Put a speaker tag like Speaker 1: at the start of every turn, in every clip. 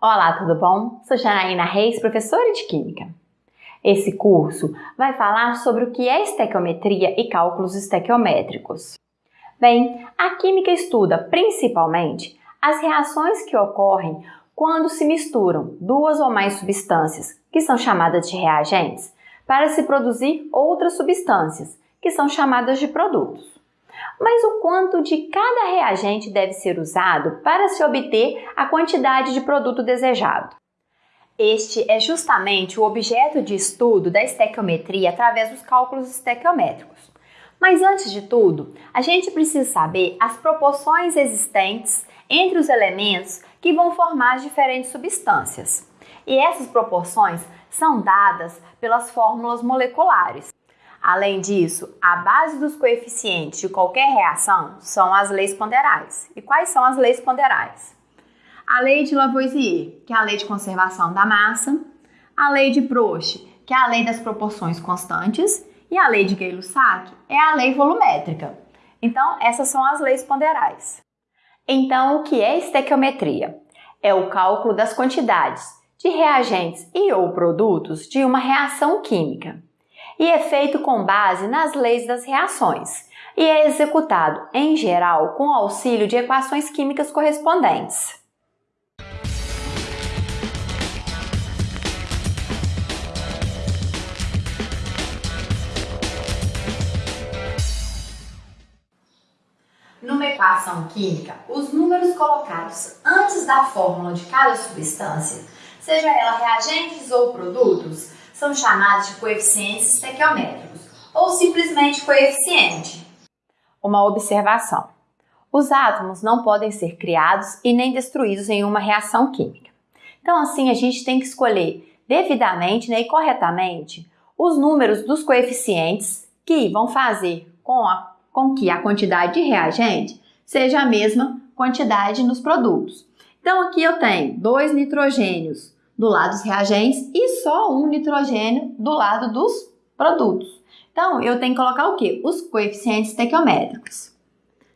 Speaker 1: Olá, tudo bom? Sou Janaína Reis, professora de Química. Esse curso vai falar sobre o que é estequiometria e cálculos estequiométricos. Bem, a Química estuda principalmente as reações que ocorrem quando se misturam duas ou mais substâncias, que são chamadas de reagentes, para se produzir outras substâncias, que são chamadas de produtos mas o quanto de cada reagente deve ser usado para se obter a quantidade de produto desejado. Este é justamente o objeto de estudo da estequiometria através dos cálculos estequiométricos. Mas antes de tudo, a gente precisa saber as proporções existentes entre os elementos que vão formar as diferentes substâncias. E essas proporções são dadas pelas fórmulas moleculares. Além disso, a base dos coeficientes de qualquer reação são as leis ponderais. E quais são as leis ponderais? A lei de Lavoisier, que é a lei de conservação da massa, a lei de Proust, que é a lei das proporções constantes, e a lei de Gay-Lussac é a lei volumétrica. Então, essas são as leis ponderais. Então, o que é estequiometria? É o cálculo das quantidades de reagentes e ou produtos de uma reação química e é feito com base nas leis das reações e é executado, em geral, com auxílio de equações químicas correspondentes. Numa equação química, os números colocados antes da fórmula de cada substância, seja ela reagentes ou produtos, são chamados de coeficientes estequiométricos ou simplesmente coeficiente. Uma observação: os átomos não podem ser criados e nem destruídos em uma reação química. Então, assim, a gente tem que escolher devidamente né, e corretamente os números dos coeficientes que vão fazer com, a, com que a quantidade de reagente seja a mesma quantidade nos produtos. Então, aqui eu tenho dois nitrogênios do lado dos reagentes e só um nitrogênio do lado dos produtos. Então, eu tenho que colocar o quê? Os coeficientes estequiométricos.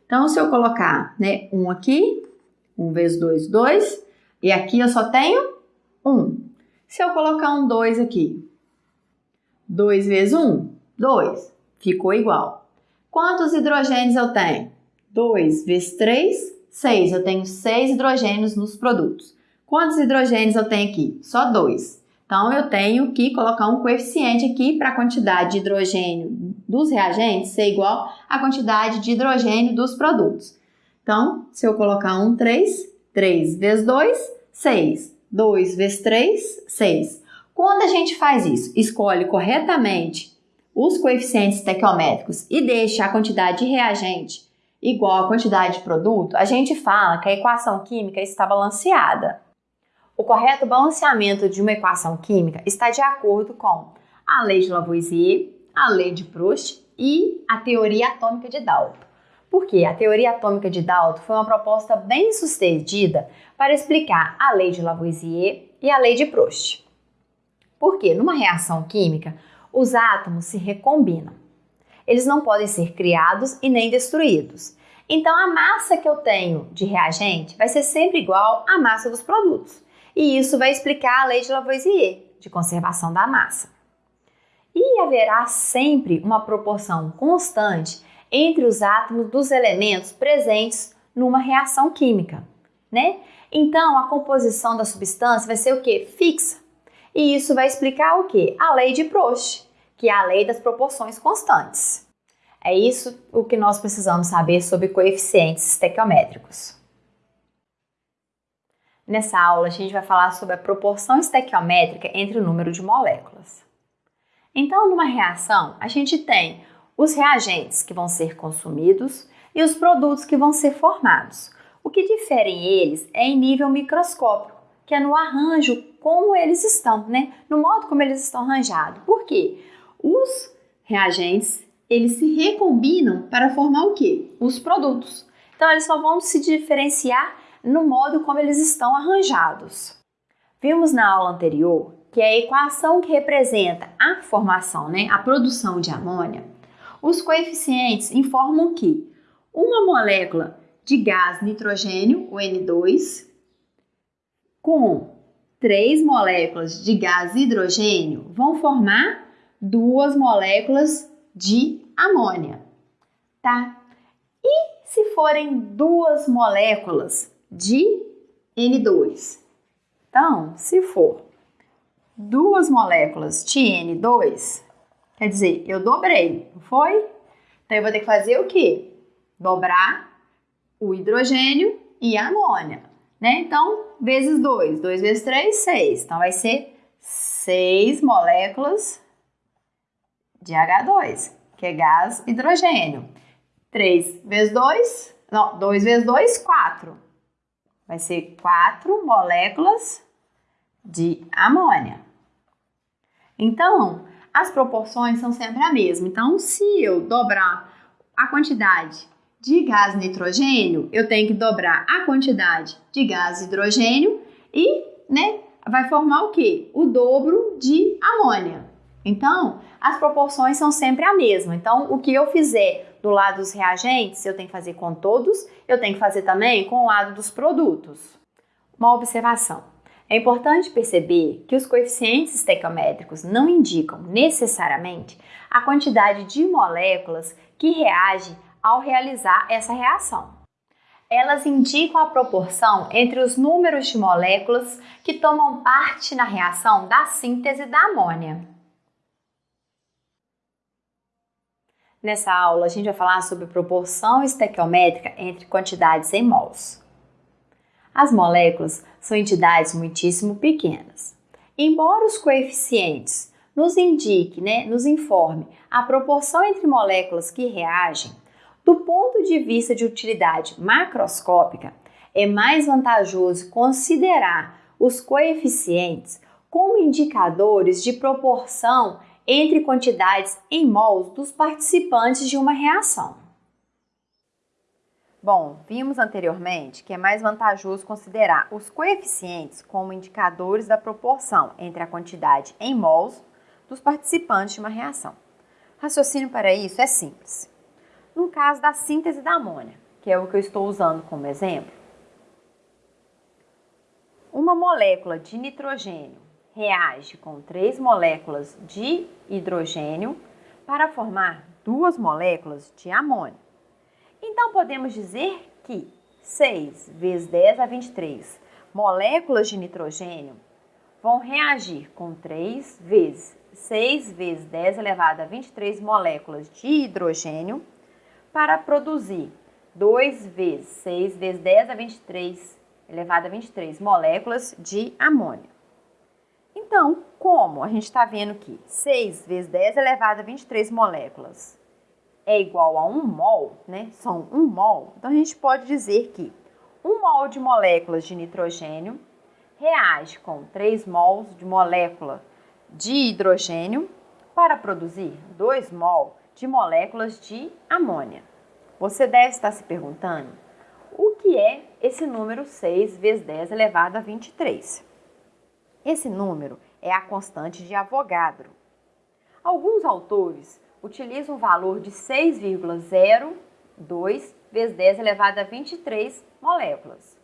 Speaker 1: Então, se eu colocar né, um aqui, 1 vezes 2, 2, e aqui eu só tenho 1. Se eu colocar um 2 aqui, 2 vezes 1, 2, ficou igual. Quantos hidrogênios eu tenho? 2 vezes 3, 6. Eu tenho 6 hidrogênios nos produtos. Quantos hidrogênios eu tenho aqui? Só dois. Então, eu tenho que colocar um coeficiente aqui para a quantidade de hidrogênio dos reagentes ser igual à quantidade de hidrogênio dos produtos. Então, se eu colocar um 3, 3 vezes 2, 6. 2 vezes 3, 6. Quando a gente faz isso, escolhe corretamente os coeficientes estequiométricos e deixa a quantidade de reagente igual à quantidade de produto, a gente fala que a equação química está balanceada. O correto balanceamento de uma equação química está de acordo com a lei de Lavoisier, a lei de Proust e a teoria atômica de Dalton. Porque a teoria atômica de Dalton foi uma proposta bem sucedida para explicar a lei de Lavoisier e a lei de Proust. Porque numa reação química, os átomos se recombinam. Eles não podem ser criados e nem destruídos. Então a massa que eu tenho de reagente vai ser sempre igual à massa dos produtos e isso vai explicar a lei de Lavoisier, de conservação da massa. E haverá sempre uma proporção constante entre os átomos dos elementos presentes numa reação química, né? Então, a composição da substância vai ser o que? Fixa. E isso vai explicar o que? A lei de Proust, que é a lei das proporções constantes. É isso o que nós precisamos saber sobre coeficientes estequiométricos. Nessa aula, a gente vai falar sobre a proporção estequiométrica entre o número de moléculas. Então, numa reação, a gente tem os reagentes que vão ser consumidos e os produtos que vão ser formados. O que diferem eles é em nível microscópico, que é no arranjo como eles estão, né? No modo como eles estão arranjados. Por quê? Os reagentes, eles se recombinam para formar o quê? Os produtos. Então, eles só vão se diferenciar no modo como eles estão arranjados. Vimos na aula anterior que a equação que representa a formação, né, a produção de amônia, os coeficientes informam que uma molécula de gás nitrogênio, o N2, com três moléculas de gás hidrogênio vão formar duas moléculas de amônia, tá? E se forem duas moléculas de N2? Então, se for duas moléculas de N2, quer dizer, eu dobrei, não foi? Então, eu vou ter que fazer o quê? Dobrar o hidrogênio e a amônia, né? Então, vezes 2, 2 vezes 3, 6. Então, vai ser 6 moléculas de H2, que é gás hidrogênio. 3 vezes 2, não, 2 vezes 2, 4. Vai ser 4 moléculas de amônia. Então, as proporções são sempre a mesma. Então, se eu dobrar a quantidade de gás nitrogênio, eu tenho que dobrar a quantidade de gás hidrogênio e, né, vai formar o quê? O dobro de amônia. Então, as proporções são sempre a mesma. Então, o que eu fizer do lado dos reagentes, eu tenho que fazer com todos, eu tenho que fazer também com o lado dos produtos. Uma observação. É importante perceber que os coeficientes estequiométricos não indicam necessariamente a quantidade de moléculas que reagem ao realizar essa reação. Elas indicam a proporção entre os números de moléculas que tomam parte na reação da síntese da amônia. Nessa aula, a gente vai falar sobre proporção estequiométrica entre quantidades em mols. As moléculas são entidades muitíssimo pequenas. Embora os coeficientes nos indique, né, nos informe a proporção entre moléculas que reagem, do ponto de vista de utilidade macroscópica, é mais vantajoso considerar os coeficientes como indicadores de proporção entre quantidades em mols dos participantes de uma reação. Bom, vimos anteriormente que é mais vantajoso considerar os coeficientes como indicadores da proporção entre a quantidade em mols dos participantes de uma reação. O raciocínio para isso é simples. No caso da síntese da amônia, que é o que eu estou usando como exemplo, uma molécula de nitrogênio reage com três moléculas de hidrogênio para formar duas moléculas de amônia. Então, podemos dizer que 6 vezes 10 a 23 moléculas de nitrogênio vão reagir com 3 vezes 6 vezes 10 elevado a 23 moléculas de hidrogênio para produzir 2 vezes 6 vezes 10 a 23 elevado a 23 moléculas de amônia. Então, como a gente está vendo que 6 vezes 10 elevado a 23 moléculas é igual a 1 mol, né? São 1 mol. Então, a gente pode dizer que 1 mol de moléculas de nitrogênio reage com 3 mols de molécula de hidrogênio para produzir 2 mol de moléculas de amônia. Você deve estar se perguntando o que é esse número 6 vezes 10 elevado a 23. Esse número é a constante de Avogadro. Alguns autores utilizam o valor de 6,02 vezes 10 elevado a 23 moléculas.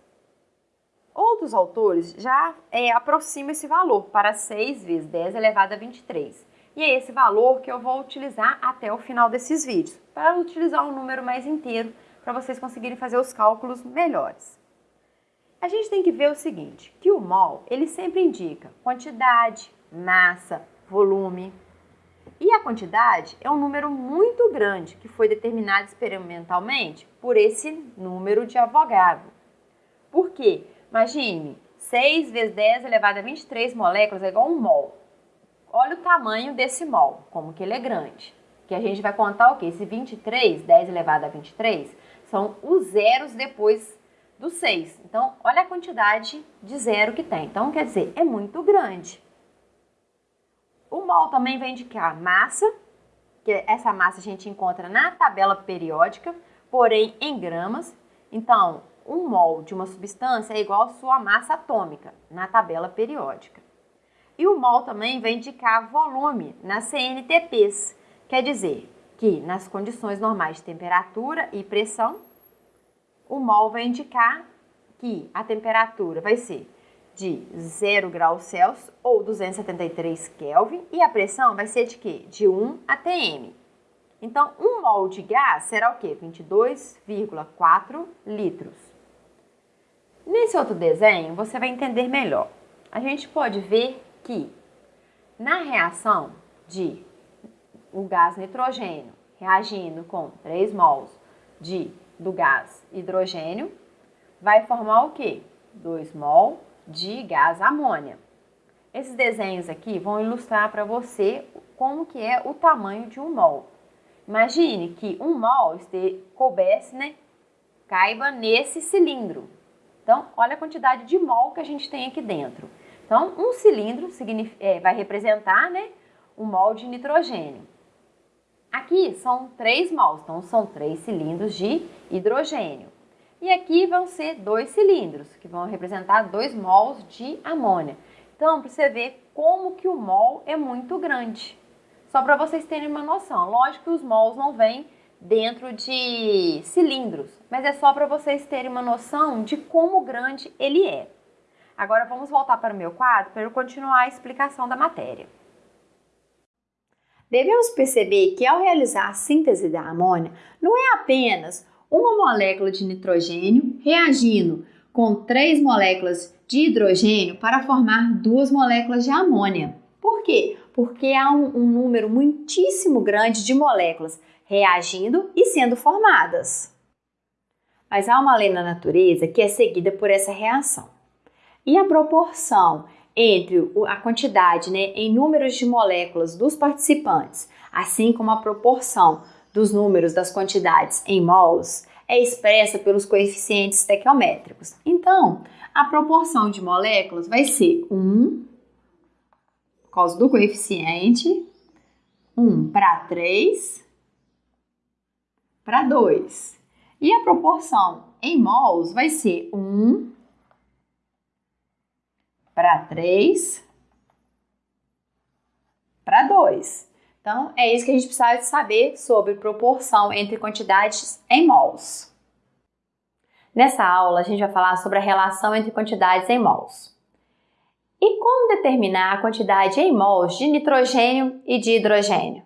Speaker 1: Outros autores já é, aproximam esse valor para 6 vezes 10 elevado a 23. E é esse valor que eu vou utilizar até o final desses vídeos, para utilizar um número mais inteiro, para vocês conseguirem fazer os cálculos melhores. A gente tem que ver o seguinte, que o mol, ele sempre indica quantidade, massa, volume. E a quantidade é um número muito grande que foi determinado experimentalmente por esse número de Avogadro. Por quê? Imagine, 6 vezes 10 elevado a 23 moléculas é igual a um mol. Olha o tamanho desse mol, como que ele é grande. Que a gente vai contar o quê? Esse 23, 10 elevado a 23, são os zeros depois do 6. Então, olha a quantidade de zero que tem. Então, quer dizer, é muito grande. O mol também vai indicar massa, que essa massa a gente encontra na tabela periódica, porém em gramas. Então, um mol de uma substância é igual à sua massa atômica na tabela periódica. E o mol também vai indicar volume nas CNTPs, quer dizer que nas condições normais de temperatura e pressão, o mol vai indicar que a temperatura vai ser de 0 graus Celsius ou 273 Kelvin e a pressão vai ser de quê? De 1 atm. Então, 1 mol de gás será o quê? 22,4 litros. Nesse outro desenho, você vai entender melhor. A gente pode ver que na reação de o gás nitrogênio reagindo com 3 mols de, do gás hidrogênio, vai formar o quê? 2 mol de gás amônia. Esses desenhos aqui vão ilustrar para você como que é o tamanho de um mol. Imagine que um mol este, coubesse, né, caiba nesse cilindro. Então, olha a quantidade de mol que a gente tem aqui dentro. Então, um cilindro é, vai representar né, um mol de nitrogênio. Aqui são três mols, então são três cilindros de hidrogênio. E aqui vão ser dois cilindros, que vão representar dois mols de amônia. Então, para você ver como que o mol é muito grande. Só para vocês terem uma noção. Lógico que os mols não vêm dentro de cilindros, mas é só para vocês terem uma noção de como grande ele é. Agora vamos voltar para o meu quadro para eu continuar a explicação da matéria. Devemos perceber que ao realizar a síntese da amônia, não é apenas uma molécula de nitrogênio reagindo com três moléculas de hidrogênio para formar duas moléculas de amônia. Por quê? Porque há um, um número muitíssimo grande de moléculas reagindo e sendo formadas. Mas há uma lei na natureza que é seguida por essa reação. E a proporção entre a quantidade né, em números de moléculas dos participantes, assim como a proporção dos números das quantidades em mols é expressa pelos coeficientes estequiométricos. Então, a proporção de moléculas vai ser 1, por causa do coeficiente, 1 para 3 para 2. E a proporção em mols vai ser 1 para 3 para 2. Então, é isso que a gente precisa saber sobre proporção entre quantidades em mols. Nessa aula, a gente vai falar sobre a relação entre quantidades em mols. E como determinar a quantidade em mols de nitrogênio e de hidrogênio?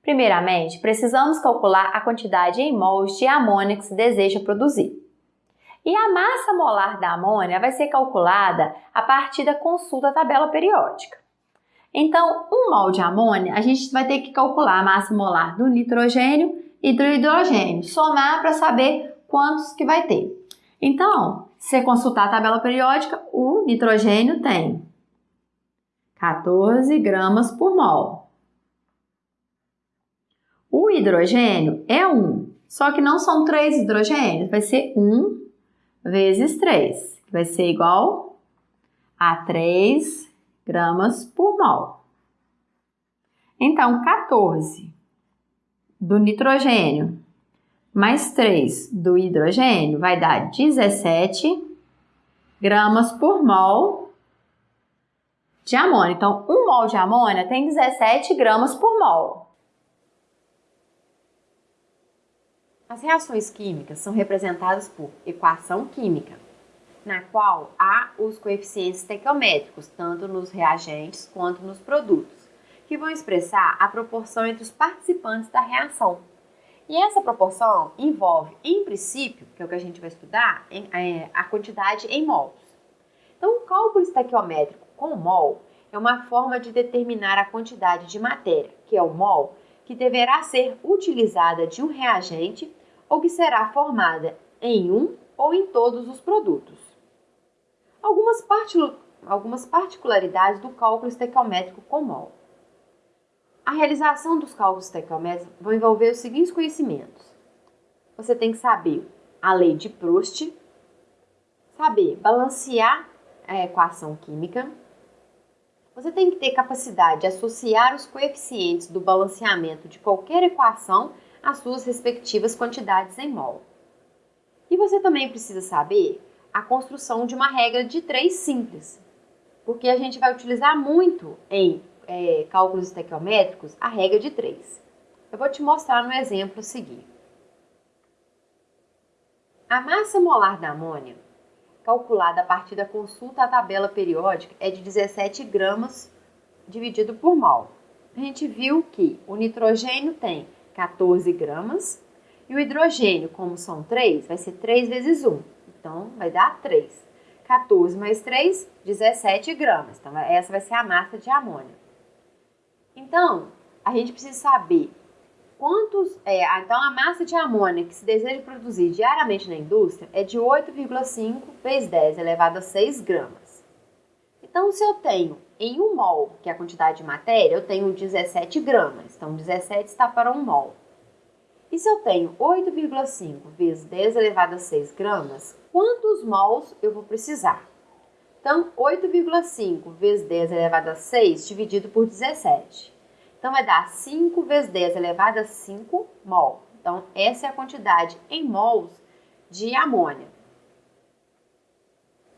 Speaker 1: Primeiramente, precisamos calcular a quantidade em mols de amônia que se deseja produzir. E a massa molar da amônia vai ser calculada a partir da consulta da tabela periódica. Então, um mol de amônia, a gente vai ter que calcular a massa molar do nitrogênio e do hidrogênio, somar para saber quantos que vai ter. Então, se você consultar a tabela periódica, o nitrogênio tem 14 gramas por mol. O hidrogênio é 1, só que não são 3 hidrogênios, vai ser 1 vezes 3, que vai ser igual a 3 gramas por mol. Então, 14 do nitrogênio mais 3 do hidrogênio vai dar 17 gramas por mol de amônia. Então, 1 mol de amônia tem 17 gramas por mol. As reações químicas são representadas por equação química na qual há os coeficientes estequiométricos, tanto nos reagentes quanto nos produtos, que vão expressar a proporção entre os participantes da reação. E essa proporção envolve, em princípio, que é o que a gente vai estudar, é, a quantidade em mols. Então, o cálculo estequiométrico com mol é uma forma de determinar a quantidade de matéria, que é o mol, que deverá ser utilizada de um reagente ou que será formada em um ou em todos os produtos. Algumas, algumas particularidades do cálculo estequiométrico com mol. A realização dos cálculos estequiométricos vai envolver os seguintes conhecimentos. Você tem que saber a lei de Proust, saber balancear a equação química, você tem que ter capacidade de associar os coeficientes do balanceamento de qualquer equação às suas respectivas quantidades em mol. E você também precisa saber a construção de uma regra de três simples, porque a gente vai utilizar muito em é, cálculos estequiométricos a regra de três. Eu vou te mostrar no exemplo a seguir. A massa molar da amônia calculada a partir da consulta à tabela periódica, é de 17 gramas dividido por mol. A gente viu que o nitrogênio tem 14 gramas e o hidrogênio, como são 3, vai ser 3 vezes 1. Então, vai dar 3. 14 mais 3, 17 gramas. Então, essa vai ser a massa de amônia. Então, a gente precisa saber quantos. É, então, a massa de amônia que se deseja produzir diariamente na indústria é de 8,5 vezes 10 elevado a 6 gramas. Então, se eu tenho em 1 mol, que é a quantidade de matéria, eu tenho 17 gramas. Então, 17 está para 1 mol. E se eu tenho 8,5 vezes 10 elevado a 6 gramas, quantos mols eu vou precisar? Então, 8,5 vezes 10 elevado a 6 dividido por 17. Então, vai dar 5 vezes 10 elevado a 5 mol. Então, essa é a quantidade em mols de amônia.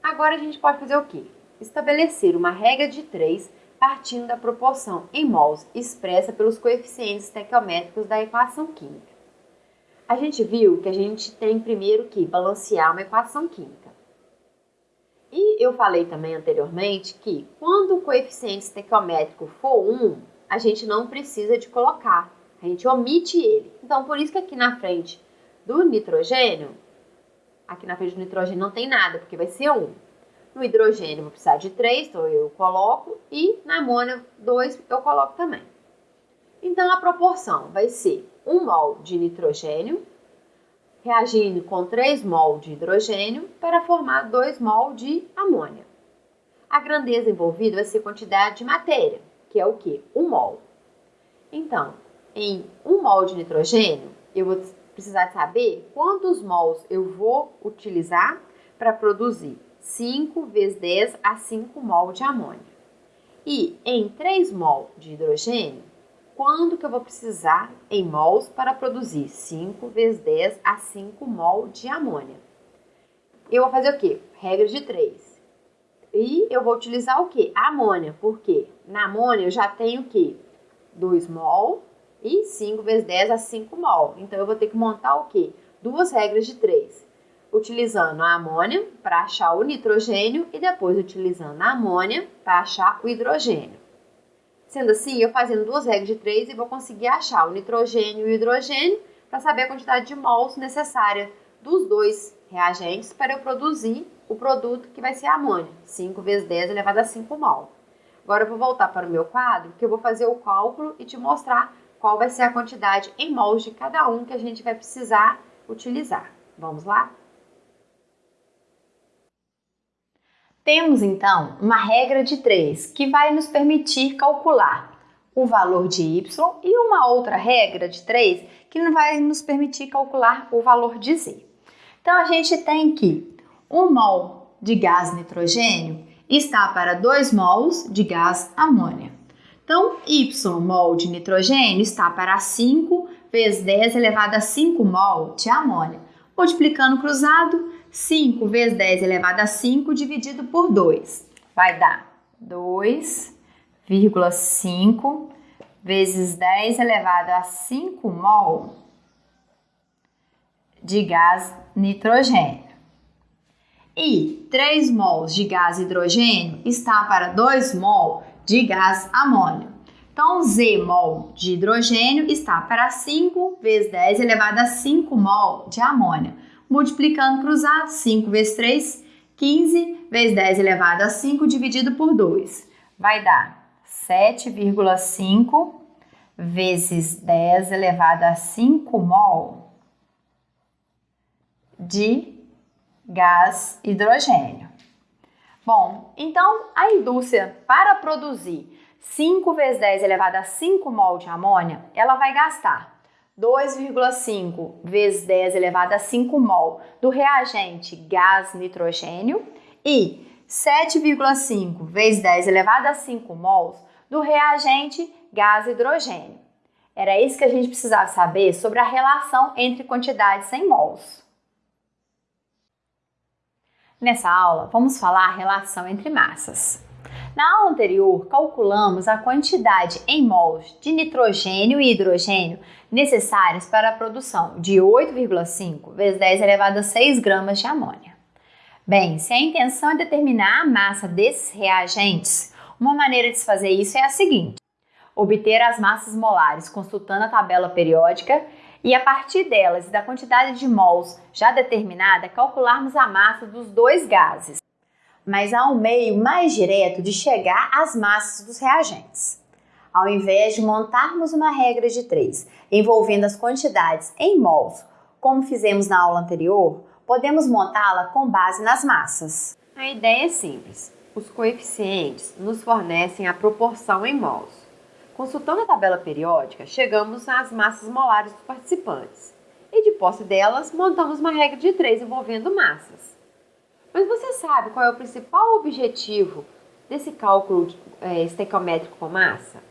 Speaker 1: Agora, a gente pode fazer o quê? Estabelecer uma regra de 3 partindo da proporção em mols expressa pelos coeficientes estequiométricos da equação química. A gente viu que a gente tem primeiro que balancear uma equação química. E eu falei também anteriormente que quando o coeficiente estequiométrico for 1, a gente não precisa de colocar, a gente omite ele. Então, por isso que aqui na frente do nitrogênio, aqui na frente do nitrogênio não tem nada, porque vai ser 1. No hidrogênio vou precisar de 3, então eu coloco, e na amônia 2 eu coloco também. Então, a proporção vai ser 1 mol de nitrogênio reagindo com 3 mol de hidrogênio para formar 2 mol de amônia. A grandeza envolvida vai ser quantidade de matéria, que é o que? 1 mol. Então, em 1 mol de nitrogênio, eu vou precisar saber quantos mols eu vou utilizar para produzir 5 vezes 10 a 5 mol de amônia. E em 3 mol de hidrogênio, quando que eu vou precisar em mols para produzir 5 vezes 10 a 5 mol de amônia. Eu vou fazer o quê? Regra de 3. E eu vou utilizar o quê? A amônia, porque na amônia eu já tenho o quê? 2 mol e 5 vezes 10 a 5 mol. Então eu vou ter que montar o quê? Duas regras de 3. Utilizando a amônia para achar o nitrogênio e depois utilizando a amônia para achar o hidrogênio. Sendo assim, eu fazendo duas regras de três e vou conseguir achar o nitrogênio e o hidrogênio para saber a quantidade de mols necessária dos dois reagentes para eu produzir o produto que vai ser a amônia, 5 vezes 10 elevado a 5 mol. Agora eu vou voltar para o meu quadro, que eu vou fazer o cálculo e te mostrar qual vai ser a quantidade em mols de cada um que a gente vai precisar utilizar. Vamos lá? Temos então uma regra de 3 que vai nos permitir calcular o valor de y e uma outra regra de 3 que vai nos permitir calcular o valor de z. Então a gente tem que 1 mol de gás nitrogênio está para 2 mols de gás amônia. Então, y mol de nitrogênio está para 5 vezes 10 elevado a 5 mol de amônia. Multiplicando cruzado, 5 vezes 10 elevado a 5 dividido por 2. Vai dar 2,5 vezes 10 elevado a 5 mol de gás nitrogênio. E 3 mols de gás hidrogênio está para 2 mol de gás amônio. Então, Z mol de hidrogênio está para 5 vezes 10 elevado a 5 mol de amônia multiplicando cruzado, 5 vezes 3, 15 vezes 10 elevado a 5 dividido por 2. Vai dar 7,5 vezes 10 elevado a 5 mol de gás hidrogênio. Bom, então a indústria para produzir 5 vezes 10 elevado a 5 mol de amônia, ela vai gastar 2,5 vezes 10 elevado a 5 mol do reagente gás nitrogênio e 7,5 vezes 10 elevado a 5 mols do reagente gás hidrogênio. Era isso que a gente precisava saber sobre a relação entre quantidades em mols. Nessa aula, vamos falar a relação entre massas. Na aula anterior, calculamos a quantidade em mols de nitrogênio e hidrogênio necessários para a produção de 8,5 vezes 10 elevado a 6 gramas de amônia. Bem, se a intenção é determinar a massa desses reagentes, uma maneira de se fazer isso é a seguinte: obter as massas molares consultando a tabela periódica e a partir delas e da quantidade de mols já determinada, calcularmos a massa dos dois gases. Mas há um meio mais direto de chegar às massas dos reagentes. Ao invés de montarmos uma regra de três envolvendo as quantidades em mols, como fizemos na aula anterior, podemos montá-la com base nas massas.
Speaker 2: A ideia é simples. Os coeficientes nos fornecem a proporção em mols. Consultando a tabela periódica, chegamos às massas molares dos participantes e, de posse delas, montamos uma regra de três envolvendo massas. Mas você sabe qual é o principal objetivo desse cálculo é, estequiométrico com massa?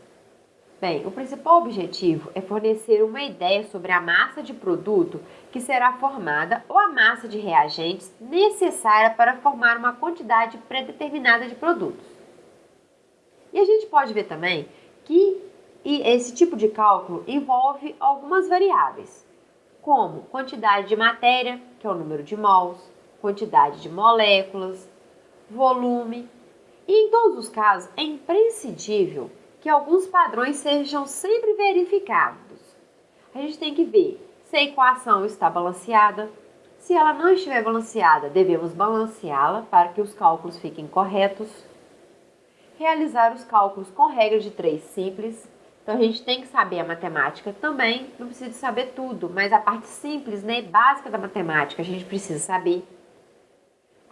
Speaker 2: Bem, o principal objetivo é fornecer uma ideia sobre a massa de produto que será formada ou a massa de reagentes necessária para formar uma quantidade predeterminada de produtos. E a gente pode ver também que esse tipo de cálculo envolve algumas variáveis, como quantidade de matéria, que é o número de mols, quantidade de moléculas, volume, e em todos os casos é imprescindível que alguns padrões sejam sempre verificados. A gente tem que ver se a equação está balanceada. Se ela não estiver balanceada, devemos balanceá-la para que os cálculos fiquem corretos realizar os cálculos com regra de três simples. Então a gente tem que saber a matemática também, não precisa saber tudo, mas a parte simples, né, básica da matemática, a gente precisa saber.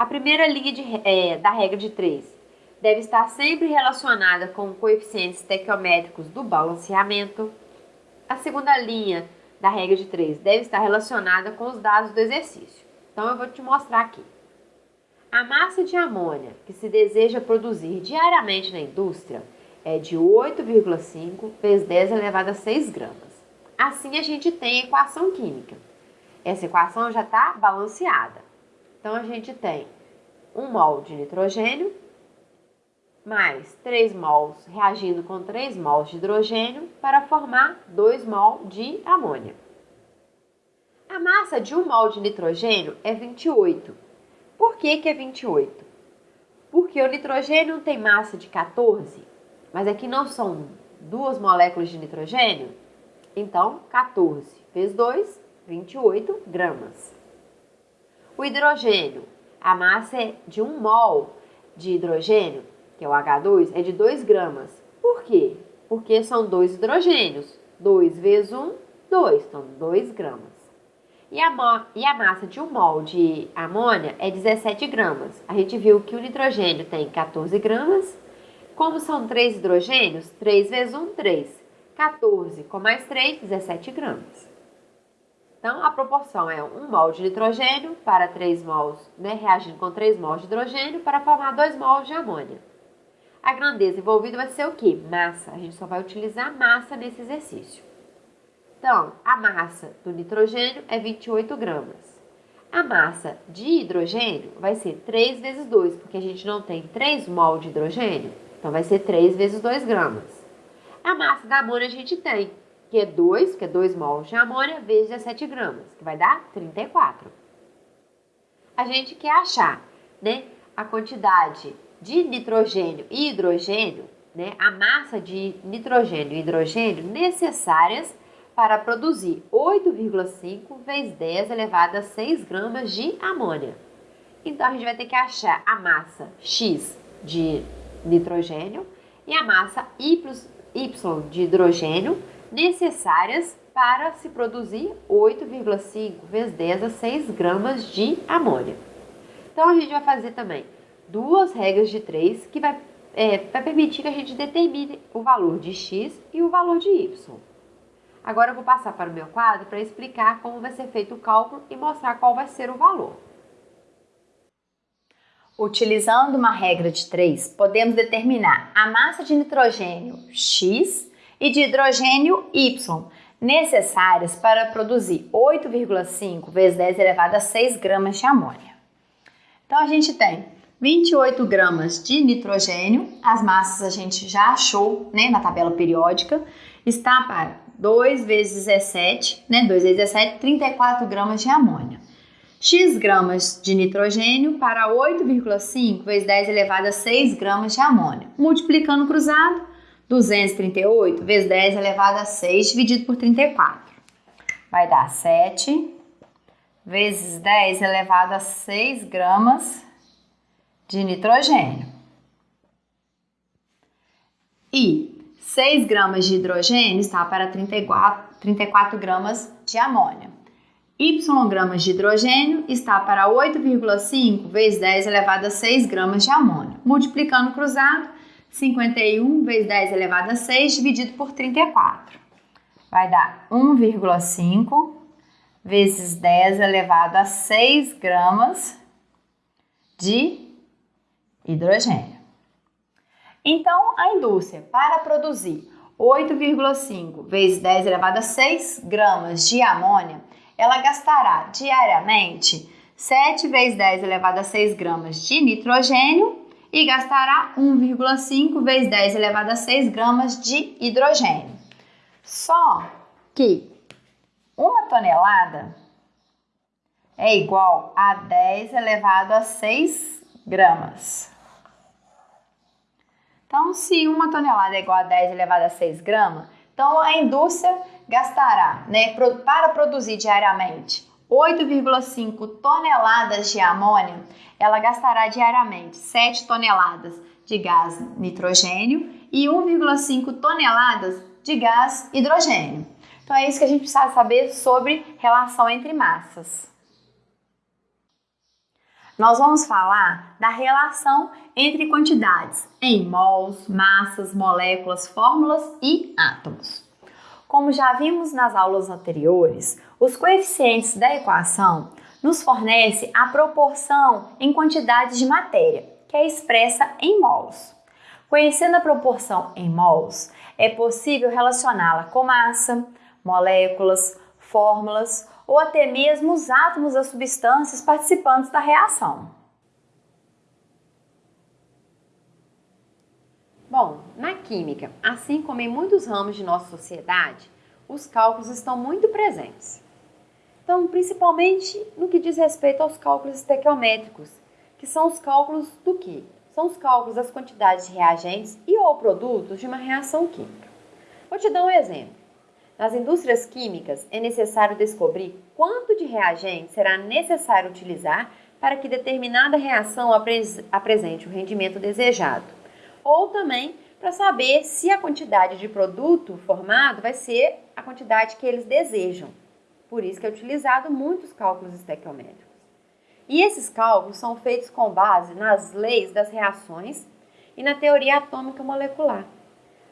Speaker 2: A primeira linha de, é, da regra de três deve estar sempre relacionada com coeficientes estequiométricos do balanceamento. A segunda linha da regra de três deve estar relacionada com os dados do exercício. Então eu vou te mostrar aqui. A massa de amônia que se deseja produzir diariamente na indústria é de 8,5 vezes 10 elevado a 6 gramas. Assim a gente tem a equação química. Essa equação já está balanceada. Então a gente tem 1 mol de nitrogênio mais 3 mols reagindo com 3 mols de hidrogênio para formar 2 mol de amônia. A massa de 1 mol de nitrogênio é 28 por que, que é 28? Porque o nitrogênio tem massa de 14, mas aqui não são duas moléculas de nitrogênio? Então, 14 vezes 2, 28 gramas. O hidrogênio, a massa é de 1 mol de hidrogênio, que é o H2, é de 2 gramas. Por quê? Porque são dois hidrogênios. 2 vezes 1, 2, então 2 gramas. E a, e a massa de um mol de amônia é 17 gramas. A gente viu que o nitrogênio tem 14 gramas. Como são 3 hidrogênios, 3 vezes 1, 3. 14 com mais 3, 17 gramas. Então, a proporção é 1 mol de nitrogênio para 3 mols, né, reagindo com 3 mols de hidrogênio para formar 2 mols de amônia. A grandeza envolvida vai ser o quê? Massa. A gente só vai utilizar massa nesse exercício. Então, a massa do nitrogênio é 28 gramas. A massa de hidrogênio vai ser 3 vezes 2, porque a gente não tem 3 mol de hidrogênio, então vai ser 3 vezes 2 gramas. A massa da amônia a gente tem, que é 2, que é 2 mol de amônia, vezes 17 gramas, que vai dar 34. A gente quer achar né, a quantidade de nitrogênio e hidrogênio, né, a massa de nitrogênio e hidrogênio necessárias para produzir 8,5 vezes 10 elevado a 6 gramas de amônia. Então, a gente vai ter que achar a massa X de nitrogênio e a massa Y de hidrogênio necessárias para se produzir 8,5 vezes 10 a 6 gramas de amônia. Então, a gente vai fazer também duas regras de 3 que vai, é, vai permitir que a gente determine o valor de X e o valor de Y. Agora eu vou passar para o meu quadro para explicar como vai ser feito o cálculo e mostrar qual vai ser o valor.
Speaker 1: Utilizando uma regra de 3, podemos determinar a massa de nitrogênio X e de hidrogênio Y necessárias para produzir 8,5 vezes 10 elevado a 6 gramas de amônia. Então a gente tem 28 gramas de nitrogênio, as massas a gente já achou né, na tabela periódica, está para 2 vezes 17, né? 2 vezes 17, 34 gramas de amônia. x gramas de nitrogênio para 8,5 vezes 10 elevado a 6 gramas de amônia. Multiplicando cruzado, 238 vezes 10 elevado a 6 dividido por 34. Vai dar 7 vezes 10 elevado a 6 gramas de nitrogênio. E 6 gramas de hidrogênio está para 34, 34 gramas de amônia. Y gramas de hidrogênio está para 8,5 vezes 10 elevado a 6 gramas de amônio. Multiplicando cruzado, 51 vezes 10 elevado a 6 dividido por 34. Vai dar 1,5 vezes 10 elevado a 6 gramas de hidrogênio. Então, a indústria, para produzir 8,5 vezes 10 elevado a 6 gramas de amônia, ela gastará diariamente 7 vezes 10 elevado a 6 gramas de nitrogênio e gastará 1,5 vezes 10 elevado a 6 gramas de hidrogênio. Só que uma tonelada é igual a 10 elevado a 6 gramas. Então, se uma tonelada é igual a 10 elevado a 6 gramas, então a indústria gastará, né, para produzir diariamente 8,5 toneladas de amônia, ela gastará diariamente 7 toneladas de gás nitrogênio e 1,5 toneladas de gás hidrogênio. Então é isso que a gente precisa saber sobre relação entre massas. Nós vamos falar da relação entre quantidades em mols, massas, moléculas, fórmulas e átomos. Como já vimos nas aulas anteriores, os coeficientes da equação nos fornece a proporção em quantidades de matéria, que é expressa em mols. Conhecendo a proporção em mols, é possível relacioná-la com massa, moléculas, fórmulas ou até mesmo os átomos das substâncias participantes da reação.
Speaker 2: Bom, na química, assim como em muitos ramos de nossa sociedade, os cálculos estão muito presentes. Então, principalmente no que diz respeito aos cálculos estequiométricos, que são os cálculos do que? São os cálculos das quantidades de reagentes e ou produtos de uma reação química. Vou te dar um exemplo. Nas indústrias químicas, é necessário descobrir quanto de reagente será necessário utilizar para que determinada reação apresente o rendimento desejado ou também para saber se a quantidade de produto formado vai ser a quantidade que eles desejam. Por isso que é utilizado muitos cálculos estequiométricos. E esses cálculos são feitos com base nas leis das reações e na teoria atômica molecular.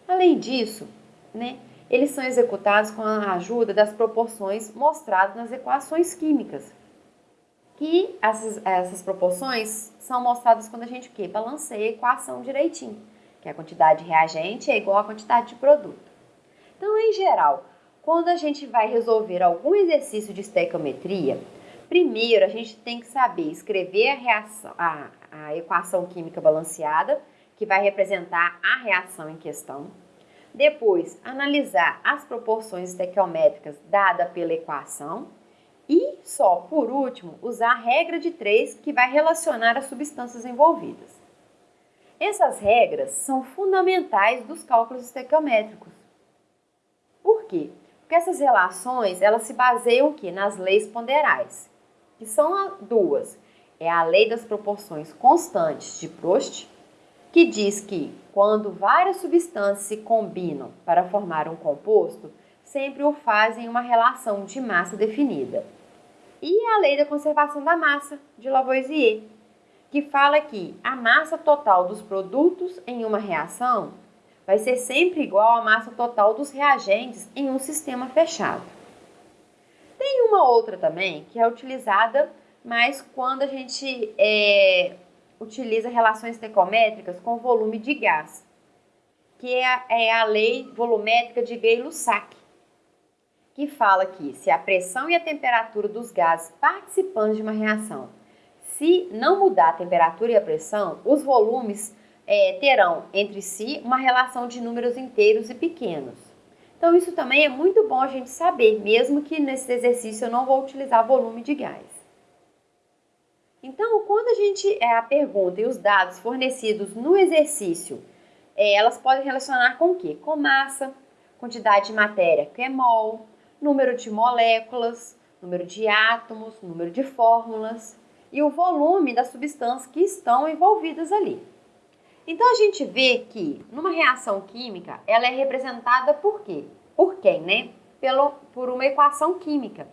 Speaker 2: Além disso, né, eles são executados com a ajuda das proporções mostradas nas equações químicas. Que essas, essas proporções são mostradas quando a gente o quê? balanceia a equação direitinho, que a quantidade de reagente é igual à quantidade de produto. Então, em geral, quando a gente vai resolver algum exercício de estequiometria, primeiro a gente tem que saber escrever a, reação, a, a equação química balanceada, que vai representar a reação em questão. Depois, analisar as proporções estequiométricas dadas pela equação e só por último, usar a regra de três que vai relacionar as substâncias envolvidas. Essas regras são fundamentais dos cálculos estequiométricos. Por quê? Porque essas relações elas se baseiam que nas leis ponderais, que são duas. É a lei das proporções constantes de Prost, que diz que quando várias substâncias se combinam para formar um composto, sempre o fazem em uma relação de massa definida e a lei da conservação da massa de Lavoisier, que fala que a massa total dos produtos em uma reação vai ser sempre igual à massa total dos reagentes em um sistema fechado. Tem uma outra também que é utilizada mais quando a gente é, utiliza relações estequiométricas com volume de gás, que é a, é a lei volumétrica de Gay-Lussac que fala que se a pressão e a temperatura dos gases participantes de uma reação, se não mudar a temperatura e a pressão, os volumes é, terão entre si uma relação de números inteiros e pequenos. Então, isso também é muito bom a gente saber, mesmo que nesse exercício eu não vou utilizar volume de gás.
Speaker 1: Então, quando a gente é a pergunta e os dados fornecidos no exercício, é, elas podem relacionar com o quê? Com massa, quantidade de matéria, que é mol, número de moléculas, número de átomos, número de fórmulas e o volume das substâncias que estão envolvidas ali. Então a gente vê que numa reação química ela é representada por quê? Por quem, né? Pelo, por uma equação química,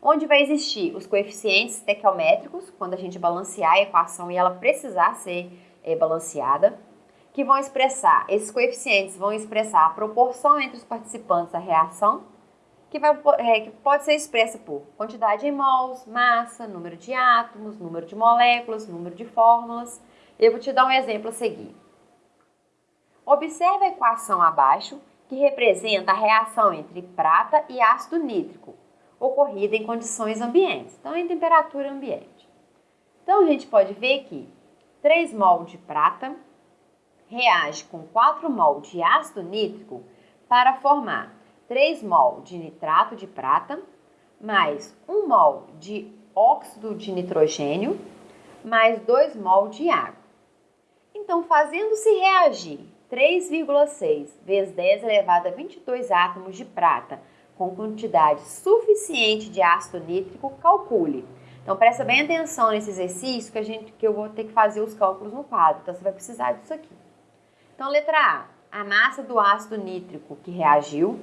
Speaker 1: onde vai existir os coeficientes estequiométricos, quando a gente balancear a equação e ela precisar ser é, balanceada, que vão expressar, esses coeficientes vão expressar a proporção entre os participantes da reação que, vai, é, que pode ser expressa por quantidade em mols, massa, número de átomos, número de moléculas, número de fórmulas. Eu vou te dar um exemplo a seguir. Observe a equação abaixo, que representa a reação entre prata e ácido nítrico, ocorrida em condições ambientes, então em temperatura ambiente. Então a gente pode ver que 3 mol de prata reage com 4 mol de ácido nítrico para formar 3 mol de nitrato de prata, mais 1 mol de óxido de nitrogênio, mais 2 mol de água. Então, fazendo-se reagir 3,6 vezes 10 elevado a 22 átomos de prata com quantidade suficiente de ácido nítrico, calcule. Então, presta bem atenção nesse exercício que, a gente, que eu vou ter que fazer os cálculos no quadro. Então, você vai precisar disso aqui. Então, letra A, a massa do ácido nítrico que reagiu,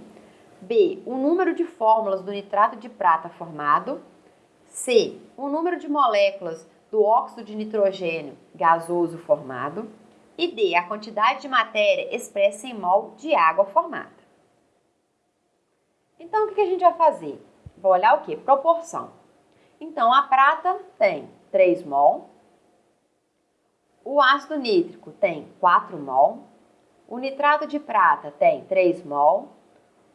Speaker 1: B. O número de fórmulas do nitrato de prata formado. C. O número de moléculas do óxido de nitrogênio gasoso formado. E D. A quantidade de matéria expressa em mol de água formada. Então, o que a gente vai fazer? Vou olhar o que? Proporção. Então, a prata tem 3 mol. O ácido nítrico tem 4 mol. O nitrato de prata tem 3 mol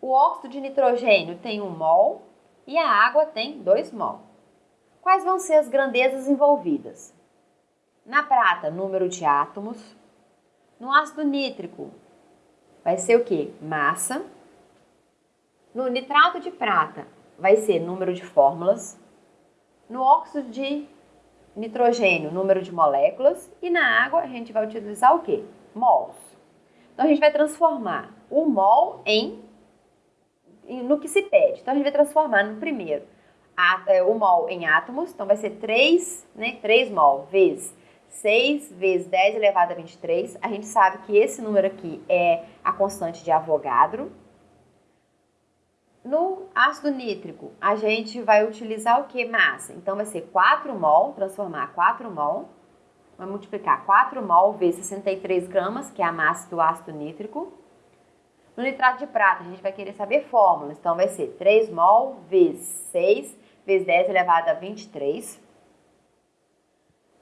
Speaker 1: o óxido de nitrogênio tem 1 mol e a água tem 2 mol. Quais vão ser as grandezas envolvidas? Na prata, número de átomos. No ácido nítrico, vai ser o que? Massa. No nitrato de prata, vai ser número de fórmulas. No óxido de nitrogênio, número de moléculas. E na água, a gente vai utilizar o que? Mols. Então, a gente vai transformar o mol em no que se pede. Então, a gente vai transformar no primeiro é, o mol em átomos, então vai ser 3, né, 3 mol vezes 6 vezes 10 elevado a 23. A gente sabe que esse número aqui é a constante de Avogadro. No ácido nítrico, a gente vai utilizar o que? Massa. Então, vai ser 4 mol, transformar 4 mol. Vai multiplicar 4 mol vezes 63 gramas, que é a massa do ácido nítrico. No nitrato de prata, a gente vai querer saber fórmulas. Então, vai ser 3 mol vezes 6 vezes 10 elevado a 23.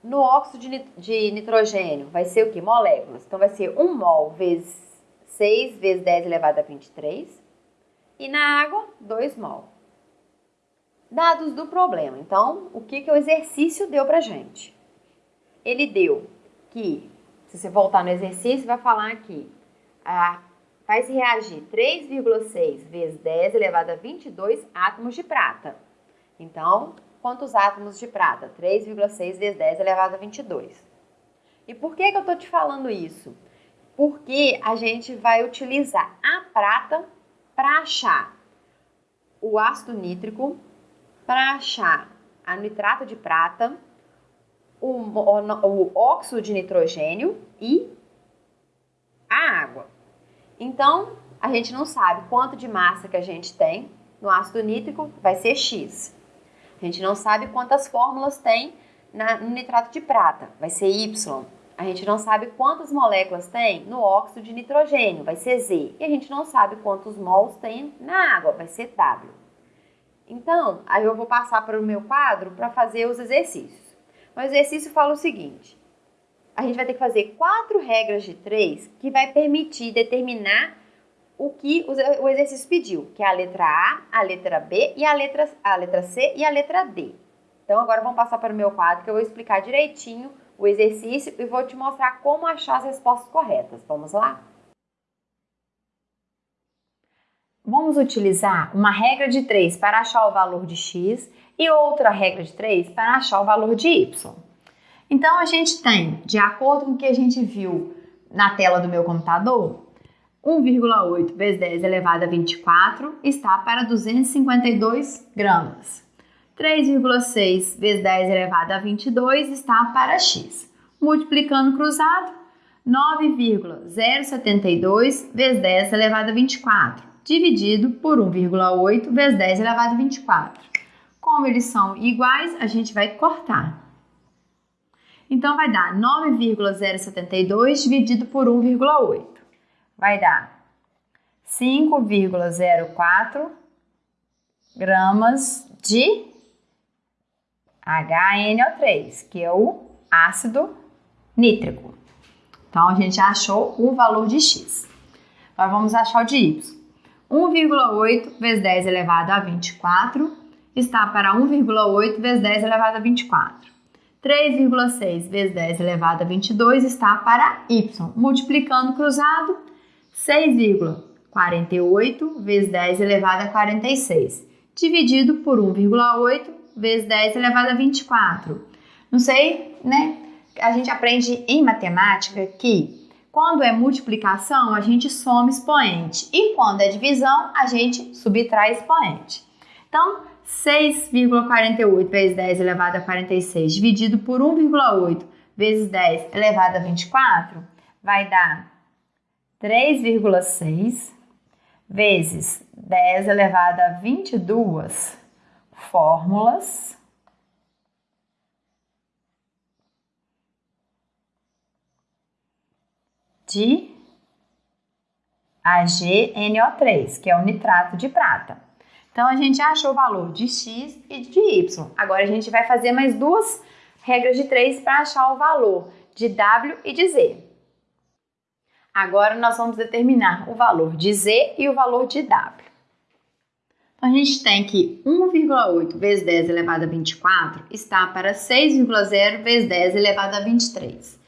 Speaker 1: No óxido de nitrogênio, vai ser o que? Moléculas. Então, vai ser 1 mol vezes 6 vezes 10 elevado a 23. E na água, 2 mol. Dados do problema. Então, o que, que o exercício deu pra gente? Ele deu que, se você voltar no exercício, vai falar aqui, a faz reagir 3,6 vezes 10 elevado a 22 átomos de prata. Então, quantos átomos de prata? 3,6 vezes 10 elevado a 22. E por que, que eu estou te falando isso? Porque a gente vai utilizar a prata para achar o ácido nítrico, para achar a nitrato de prata, o, o, o óxido de nitrogênio e a água. Então, a gente não sabe quanto de massa que a gente tem no ácido nítrico, vai ser X. A gente não sabe quantas fórmulas tem na, no nitrato de prata, vai ser Y. A gente não sabe quantas moléculas tem no óxido de nitrogênio, vai ser Z. E a gente não sabe quantos mols tem na água, vai ser W. Então, aí eu vou passar para o meu quadro para fazer os exercícios. O exercício fala o seguinte: a gente vai ter que fazer quatro regras de três que vai permitir determinar o que o exercício pediu, que é a letra A, a letra B e a letra, a letra C e a letra D. Então agora vamos passar para o meu quadro que eu vou explicar direitinho o exercício e vou te mostrar como achar as respostas corretas. Vamos lá?
Speaker 3: Vamos utilizar uma regra de três para achar o valor de x
Speaker 1: e outra regra de 3 para achar o valor de y. Então, a gente tem, de acordo com o que a gente viu na tela do meu computador, 1,8 vezes 10 elevado a 24 está para 252 gramas. 3,6 vezes 10 elevado a 22 está para x. Multiplicando cruzado, 9,072 vezes 10 elevado a 24, dividido por 1,8 vezes 10 elevado a 24. Como eles são iguais, a gente vai cortar. Então, vai dar 9,072 dividido por 1,8. Vai dar 5,04 gramas de HNO3, que é o ácido nítrico. Então, a gente achou o valor de X. Agora, vamos achar o de Y. 1,8 vezes 10 elevado a 24 está para 1,8 vezes 10 elevado a 24. 3,6 vezes 10 elevado a 22 está para y. Multiplicando cruzado, 6,48 vezes 10 elevado a 46, dividido por 1,8 vezes 10 elevado a 24. Não sei, né? A gente aprende em matemática que quando é multiplicação, a gente soma expoente e quando é divisão, a gente subtrai expoente. Então, 6,48 vezes 10 elevado a 46 dividido por 1,8 vezes 10 elevado a 24 vai dar 3,6 vezes 10 elevado a 22 fórmulas de AgNO3, que é o nitrato de prata. Então, a gente achou o valor de x e de y. Agora, a gente vai fazer mais duas regras de três para achar o valor de w e de z. Agora, nós vamos determinar o valor de z e o valor de w. Então, a gente tem que 1,8 vezes 10 elevado a 24 está para 6,0 vezes 10 elevado a 23.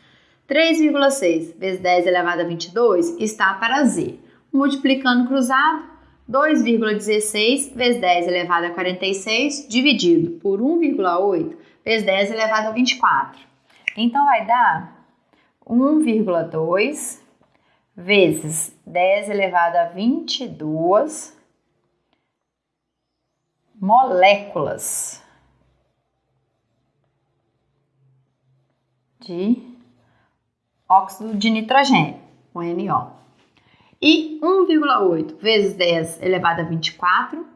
Speaker 1: 3,6 vezes 10 elevado a 22 está para z. Multiplicando cruzado, 2,16 vezes 10 elevado a 46 dividido por 1,8 vezes 10 elevado a 24. Então, vai dar 1,2 vezes 10 elevado a 22 moléculas de óxido de nitrogênio, o NO. E 1,8 vezes 10 elevado a 24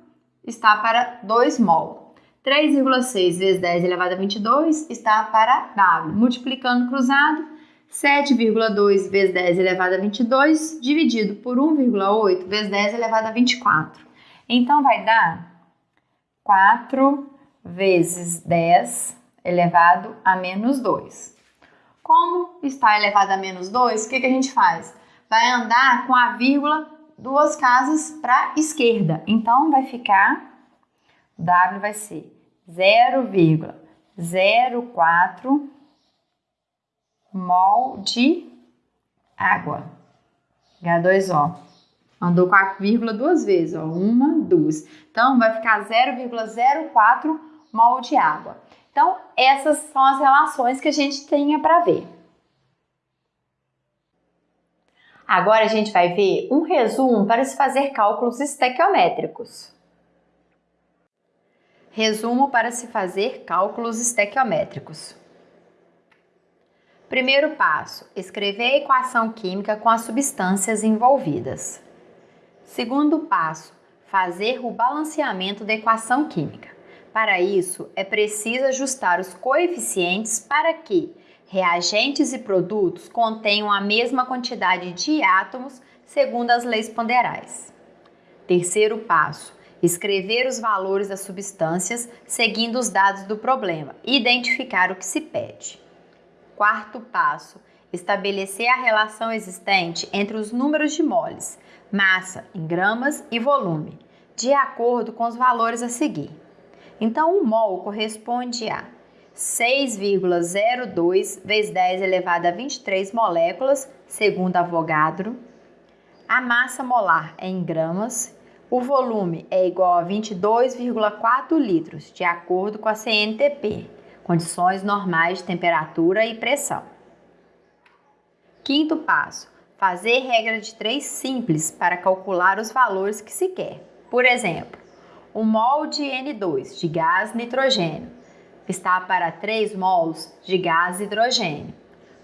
Speaker 1: está para 2 mol. 3,6 vezes 10 elevado a 22 está para W. Multiplicando cruzado, 7,2 vezes 10 elevado a 22 dividido por 1,8 vezes 10 elevado a 24. Então, vai dar 4 vezes 10 elevado a menos 2. Como está elevado a menos 2, o que, que a gente faz? vai andar com a vírgula duas casas para esquerda. Então vai ficar W vai ser 0,04 mol de água. H2O. Andou com a vírgula duas vezes, ó, uma, duas. Então vai ficar 0,04 mol de água. Então essas são as relações que a gente tenha para ver. Agora a gente vai ver um resumo para se fazer cálculos estequiométricos. Resumo para se fazer cálculos estequiométricos. Primeiro passo: escrever a equação química com as substâncias envolvidas. Segundo passo: fazer o balanceamento da equação química. Para isso, é preciso ajustar os coeficientes para que reagentes e produtos contenham a mesma quantidade de átomos segundo as leis ponderais. Terceiro passo: escrever os valores das substâncias seguindo os dados do problema e identificar o que se pede. Quarto passo: estabelecer a relação existente entre os números de moles, massa em gramas e volume, de acordo com os valores a seguir. Então, um mol corresponde a 6,02 vezes 10 elevado a 23 moléculas, segundo Avogadro. A massa molar é em gramas, O volume é igual a 22,4 litros, de acordo com a CNTP, condições normais de temperatura e pressão. Quinto passo: fazer regra de três simples para calcular os valores que se quer. Por exemplo, o mol de N2 de gás nitrogênio está para 3 mols de gás hidrogênio.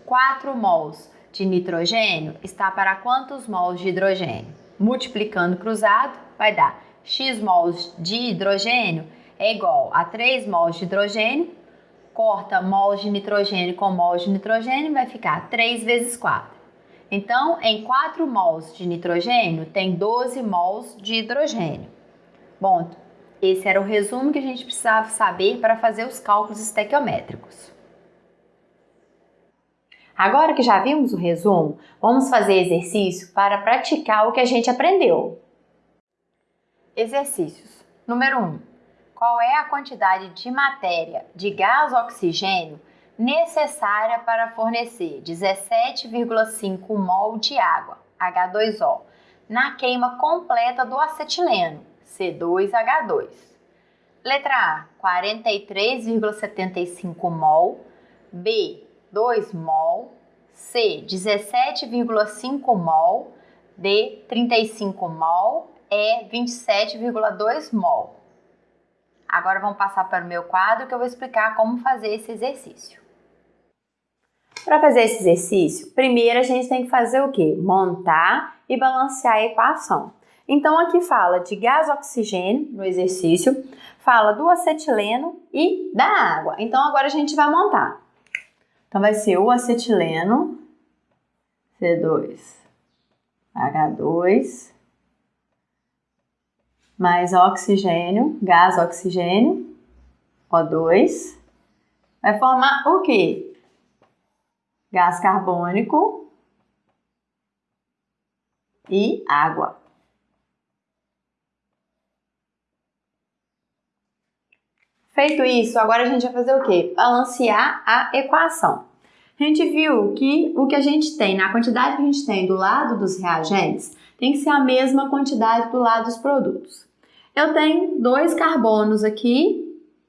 Speaker 1: 4 mols de nitrogênio está para quantos mols de hidrogênio? Multiplicando cruzado, vai dar x mols de hidrogênio é igual a 3 mols de hidrogênio, corta mols de nitrogênio com mols de nitrogênio, vai ficar 3 vezes 4. Então, em 4 mols de nitrogênio, tem 12 mols de hidrogênio. Bom, esse era o resumo que a gente precisava saber para fazer os cálculos estequiométricos. Agora que já vimos o resumo, vamos fazer exercício para praticar o que a gente aprendeu. Exercícios. Número 1. Qual é a quantidade de matéria de gás oxigênio necessária para fornecer 17,5 mol de água, H2O, na queima completa do acetileno, C2H2? Letra A, 43,75 mol. B, 2 mol. C, 17,5 mol. D, 35 mol é 27,2 mol. Agora vamos passar para o meu quadro que eu vou explicar como fazer esse exercício. Para fazer esse exercício, primeiro a gente tem que fazer o quê? Montar e balancear a equação. Então aqui fala de gás oxigênio no exercício, fala do acetileno e da água. Então agora a gente vai montar. Então vai ser o acetileno C2 H2 mais oxigênio, gás oxigênio, O2, vai formar o quê? Gás carbônico e água. Feito isso, agora a gente vai fazer o quê? Balancear a equação. A gente viu que o que a gente tem, na quantidade que a gente tem do lado dos reagentes, tem que ser a mesma quantidade do lado dos produtos. Eu tenho dois carbonos aqui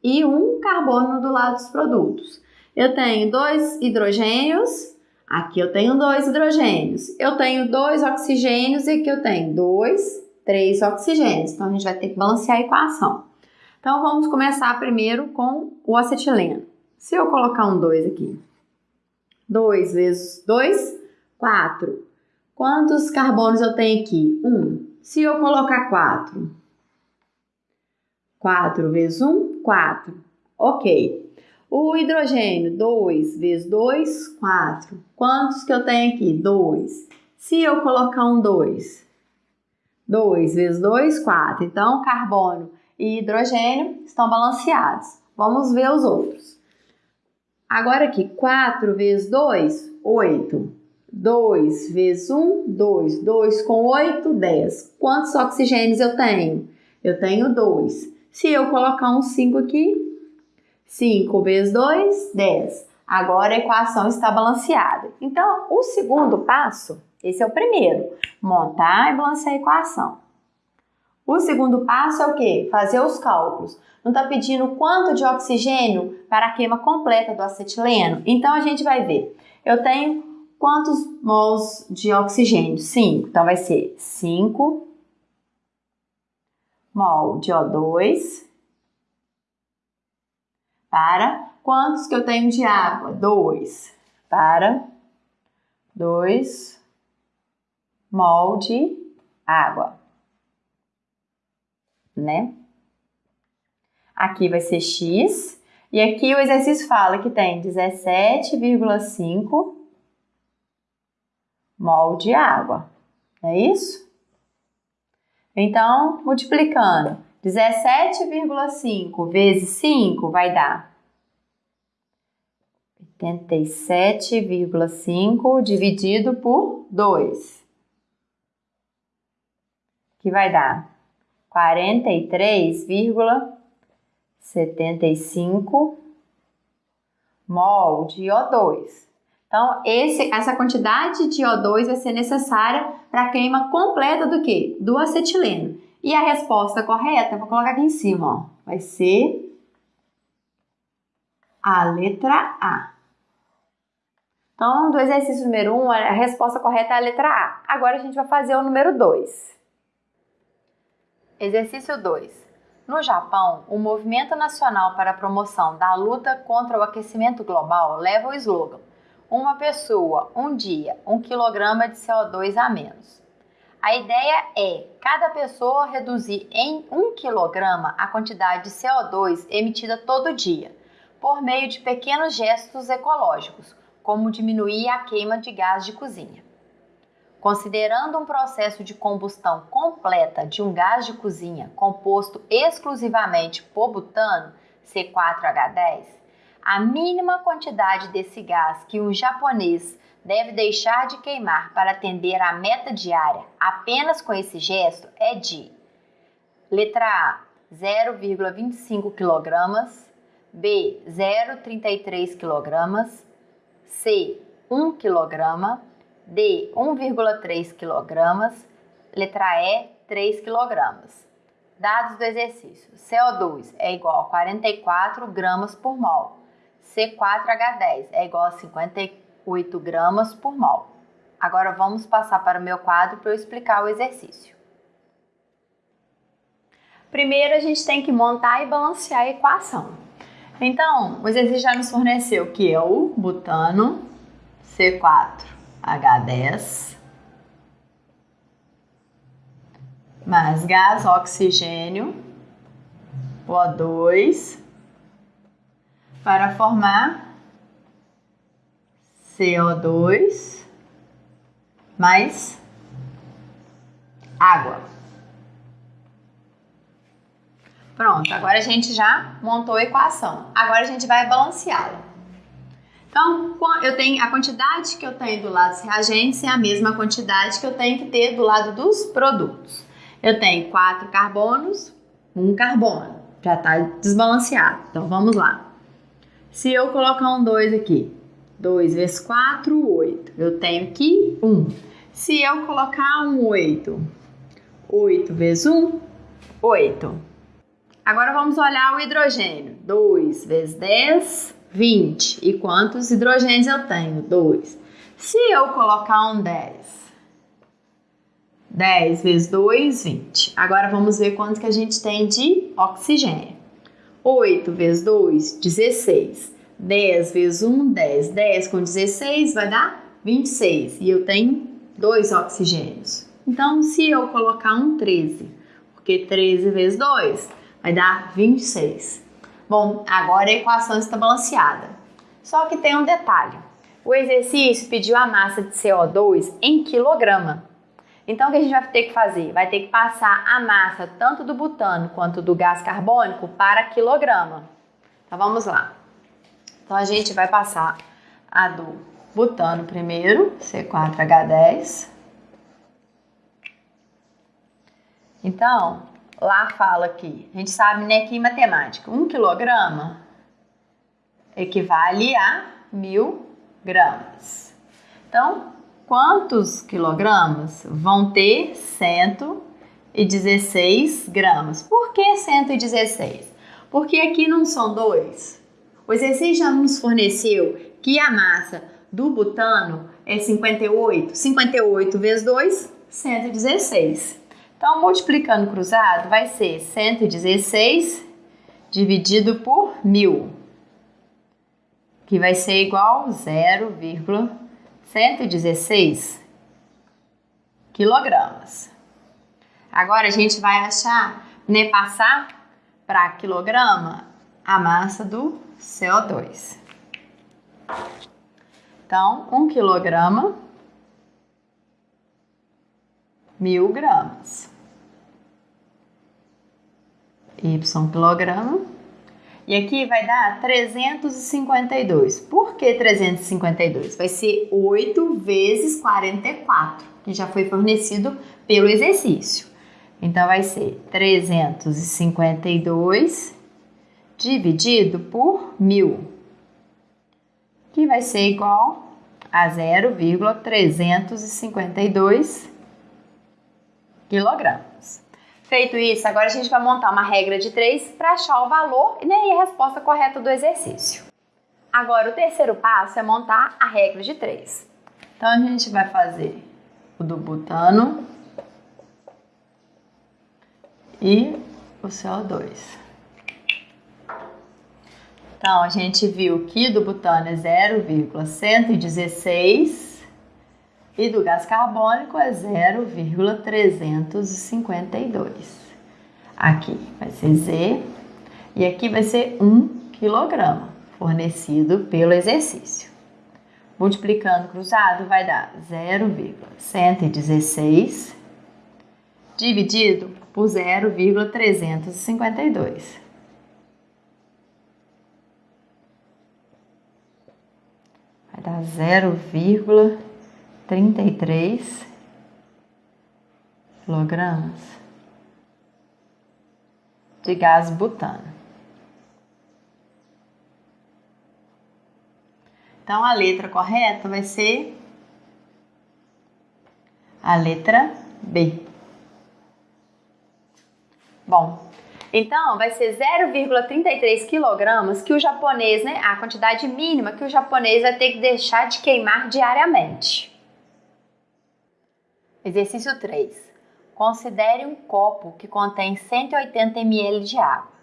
Speaker 1: e um carbono do lado dos produtos. Eu tenho dois hidrogênios, aqui eu tenho dois hidrogênios. Eu tenho dois oxigênios e aqui eu tenho dois, três oxigênios. Então a gente vai ter que balancear a equação. Então vamos começar primeiro com o acetileno. Se eu colocar um 2 aqui, 2 vezes 2, 4. Quantos carbonos eu tenho aqui? 1. Um. Se eu colocar 4, 4 vezes 1, 4. Ok. O hidrogênio, 2 vezes 2, 4. Quantos que eu tenho aqui? 2. Se eu colocar um 2, 2 vezes 2, 4. Então, carbono e hidrogênio estão balanceados. Vamos ver os outros. Agora aqui, 4 vezes 2, 8. 2 vezes 1, 2. 2 com 8, 10. Quantos oxigênios eu tenho? Eu tenho 2. Se eu colocar um 5 aqui, 5 vezes 2, 10. Agora a equação está balanceada. Então, o segundo passo, esse é o primeiro, montar e balancear a equação. O segundo passo é o quê? Fazer os cálculos. Não está pedindo quanto de oxigênio para a queima completa do acetileno? Então, a gente vai ver. Eu tenho quantos mols de oxigênio? 5. Então, vai ser 5 mol de O2 para quantos que eu tenho de água? 2 para 2 mol de água, né? Aqui vai ser x e aqui o exercício fala que tem 17,5 mol de água, é isso? Então, multiplicando 17,5 vezes 5 vai dar 87,5 dividido por 2, que vai dar 43,75 mol de O2. Então, esse, essa quantidade de O2 vai ser necessária para a queima completa do que? Do acetileno. E a resposta correta, vou colocar aqui em cima, ó, vai ser a letra A. Então, do exercício número 1, um, a resposta correta é a letra A. Agora a gente vai fazer o número 2. Exercício 2. No Japão, o Movimento Nacional para a Promoção da Luta contra o Aquecimento Global leva o slogan Uma pessoa, um dia, um quilograma de CO2 a menos. A ideia é cada pessoa reduzir em um quilograma a quantidade de CO2 emitida todo dia, por meio de pequenos gestos ecológicos, como diminuir a queima de gás de cozinha. Considerando um processo de combustão completa de um gás de cozinha composto exclusivamente por butano, C4H10, a mínima quantidade desse gás que um japonês deve deixar de queimar para atender à meta diária apenas com esse gesto é de letra A 0,25 kg, B 0,33 kg, C 1 kg, D 1,3 kg, letra E 3 kg. Dados do exercício: CO2 é igual a 44 gramas por mol, C4H10 é igual a 58 gramas por mol. Agora vamos passar para o meu quadro para eu explicar o exercício. Primeiro a gente tem que montar e balancear a equação. Então, o exercício já nos forneceu que é o butano C4 H10 mais gás oxigênio O2 para formar CO2 mais água. Pronto, agora a gente já montou a equação. Agora a gente vai balanceá-la. Então, eu tenho a quantidade que eu tenho do lado dos reagentes é a mesma quantidade que eu tenho que ter do lado dos produtos. Eu tenho quatro carbonos, um carbono, já está desbalanceado. Então, vamos lá. Se eu colocar um 2 aqui, 2 vezes 4, 8. Eu tenho aqui 1. Se eu colocar um 8, 8 vezes 1, 8. Agora vamos olhar o hidrogênio. 2 vezes 10, 20. E quantos hidrogênios eu tenho? 2. Se eu colocar um 10, 10 vezes 2, 20. Agora vamos ver quanto que a gente tem de oxigênio. 8 vezes 2, 16. 10 vezes 1, 10. 10 com 16 vai dar 26. E eu tenho 2 oxigênios. Então, se eu colocar um 13, porque 13 vezes 2 vai dar 26. Bom, agora a equação está balanceada. Só que tem um detalhe. O exercício pediu a massa de CO2 em quilograma. Então, o que a gente vai ter que fazer? Vai ter que passar a massa tanto do butano quanto do gás carbônico para quilograma. Então, vamos lá. Então, a gente vai passar a do butano primeiro, C4H10. Então, lá fala que, a gente sabe, né, que em matemática, um quilograma equivale a mil gramas. Então, quantos quilogramas vão ter 116 gramas? Por que 116? Porque aqui não são dois. O exercício já nos forneceu que a massa do butano é 58. 58 vezes 2, 116. Então, multiplicando cruzado, vai ser 116 dividido por 1.000, que vai ser igual a 0,116 quilogramas. Agora, a gente vai achar, né, passar para quilograma a massa do CO2. Então, 1 quilograma mil gramas. Y quilograma. E aqui vai dar 352. Por que 352? Vai ser 8 vezes 44, que já foi fornecido pelo exercício. Então, vai ser 352 dividido por 1000, que vai ser igual a 0,352 quilogramas. Feito isso, agora a gente vai montar uma regra de 3 para achar o valor né, e a resposta correta do exercício. Agora, o terceiro passo é montar a regra de 3. Então, a gente vai fazer o do butano e o CO2. Então, a gente viu que do butano é 0,116 e do gás carbônico é 0,352. Aqui vai ser Z e aqui vai ser 1 quilograma, fornecido pelo exercício. Multiplicando cruzado vai dar 0,116 dividido por 0,352. Vai dar 0,352. 33 quilogramas de gás butano. Então a letra correta vai ser a letra B. Bom, então vai ser 0,33 quilogramas que o japonês, né, a quantidade mínima que o japonês vai ter que deixar de queimar diariamente. Exercício 3. Considere um copo que contém 180 ml de água.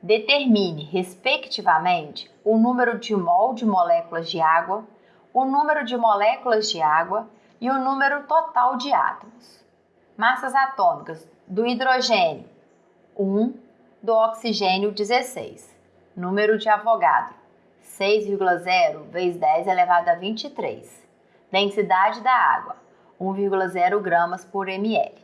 Speaker 1: Determine, respectivamente, o número de mol de moléculas de água, o número de moléculas de água e o número total de átomos. Massas atômicas do hidrogênio 1, do oxigênio 16. Número de Avogadro 6,0 vezes 10 elevado a 23. Densidade da água 1,0 gramas por ml.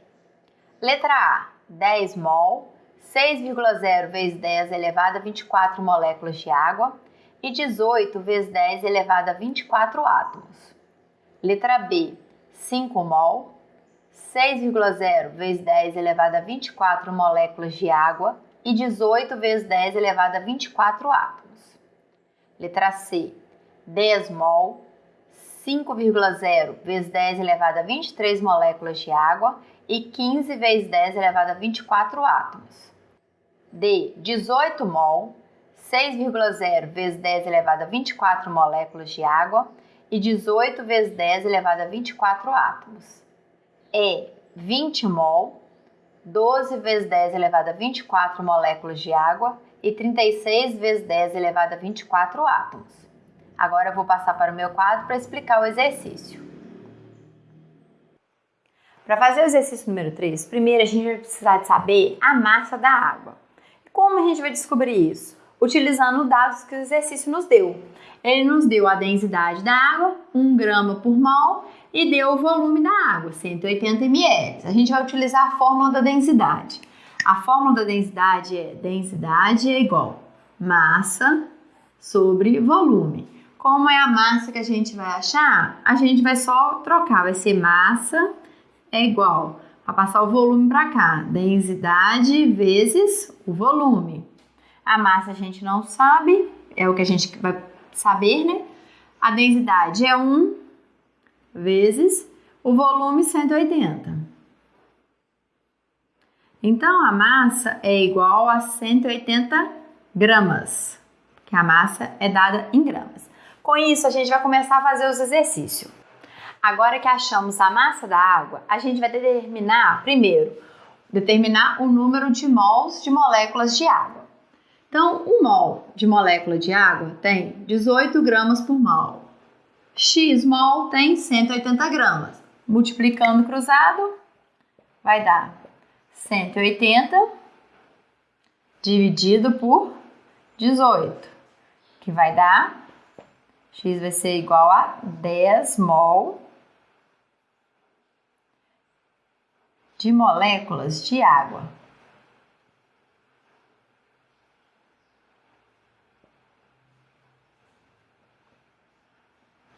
Speaker 1: Letra A, 10 mol, 6,0 vezes 10 elevado a 24 moléculas de água e 18 vezes 10 elevado a 24 átomos. Letra B, 5 mol, 6,0 vezes 10 elevado a 24 moléculas de água e 18 vezes 10 elevado a 24 átomos. Letra C, 10 mol, 5,0 vezes 10 elevado a 23 moléculas de água e 15 vezes 10 elevado a 24 átomos. D. 18 mol, 6,0 vezes 10 elevado a 24 moléculas de água e 18 vezes 10 elevado a 24 átomos. E. 20 mol, 12 vezes 10 elevado a 24 moléculas de água e 36 vezes 10 elevado a 24 átomos. Agora vou passar para o meu quadro para explicar o exercício. Para fazer o exercício número 3, primeiro a gente vai precisar de saber a massa da água. Como a gente vai descobrir isso? Utilizando dados que o exercício nos deu. Ele nos deu a densidade da água, 1 grama por mol, e deu o volume da água, 180 ml. A gente vai utilizar a fórmula da densidade. A fórmula da densidade é densidade é igual massa sobre volume. Como é a massa que a gente vai achar? A gente vai só trocar, vai ser massa é igual a passar o volume para cá, densidade vezes o volume. A massa a gente não sabe, é o que a gente vai saber, né? A densidade é 1 vezes o volume 180. Então a massa é igual a 180 gramas, que a massa é dada em gramas. Com isso, a gente vai começar a fazer os exercícios. Agora que achamos a massa da água, a gente vai determinar, primeiro, determinar o número de mols de moléculas de água. Então, um mol de molécula de água tem 18 gramas por mol. X mol tem 180 gramas. Multiplicando cruzado, vai dar 180 dividido por 18, que vai dar X vai ser igual a 10 mol de moléculas de água.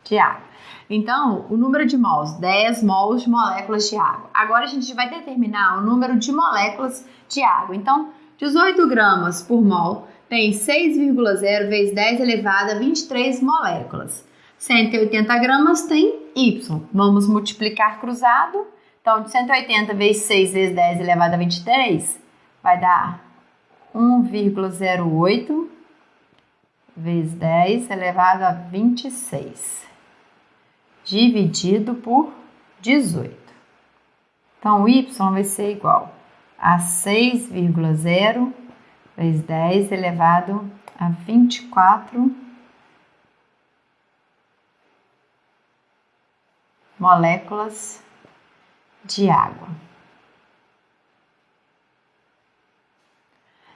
Speaker 1: De água. Então, o número de mols, 10 mols de moléculas de água. Agora a gente vai determinar o número de moléculas de água. Então, 18 gramas por mol tem 6,0 vezes 10 elevado a 23 moléculas. 180 gramas tem Y. Vamos multiplicar cruzado. Então, de 180 vezes 6 vezes 10 elevado a 23 vai dar 1,08 vezes 10 elevado a 26, dividido por 18. Então, y vai ser igual a 6,0 vezes 10 elevado a 24 moléculas de água.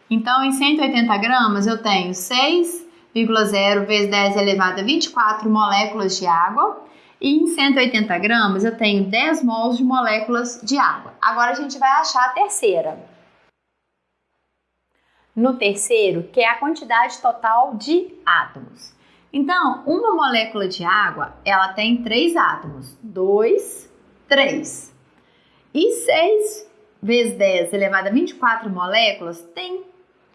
Speaker 1: Então, em 180 gramas, eu tenho 6,0 vezes 10 elevado a 24 moléculas de água. E em 180 gramas, eu tenho 10 mols de moléculas de água. Agora, a gente vai achar a terceira. No terceiro, que é a quantidade total de átomos. Então, uma molécula de água, ela tem três átomos. 2, 3. E 6 vezes 10 elevado a 24 moléculas tem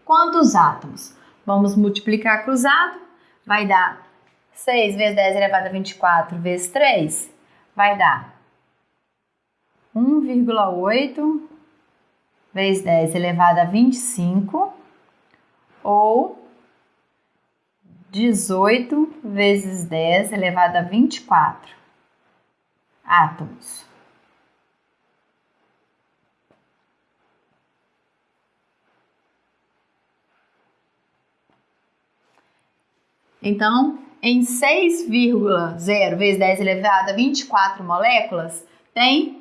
Speaker 1: quantos átomos? Vamos multiplicar cruzado, vai dar 6 vezes 10 elevado a 24 vezes 3, vai dar 1,8 vezes 10 elevado a 25, ou 18 vezes 10 elevado a 24 átomos. Então, em 6,0 vezes 10 elevado a 24 moléculas, tem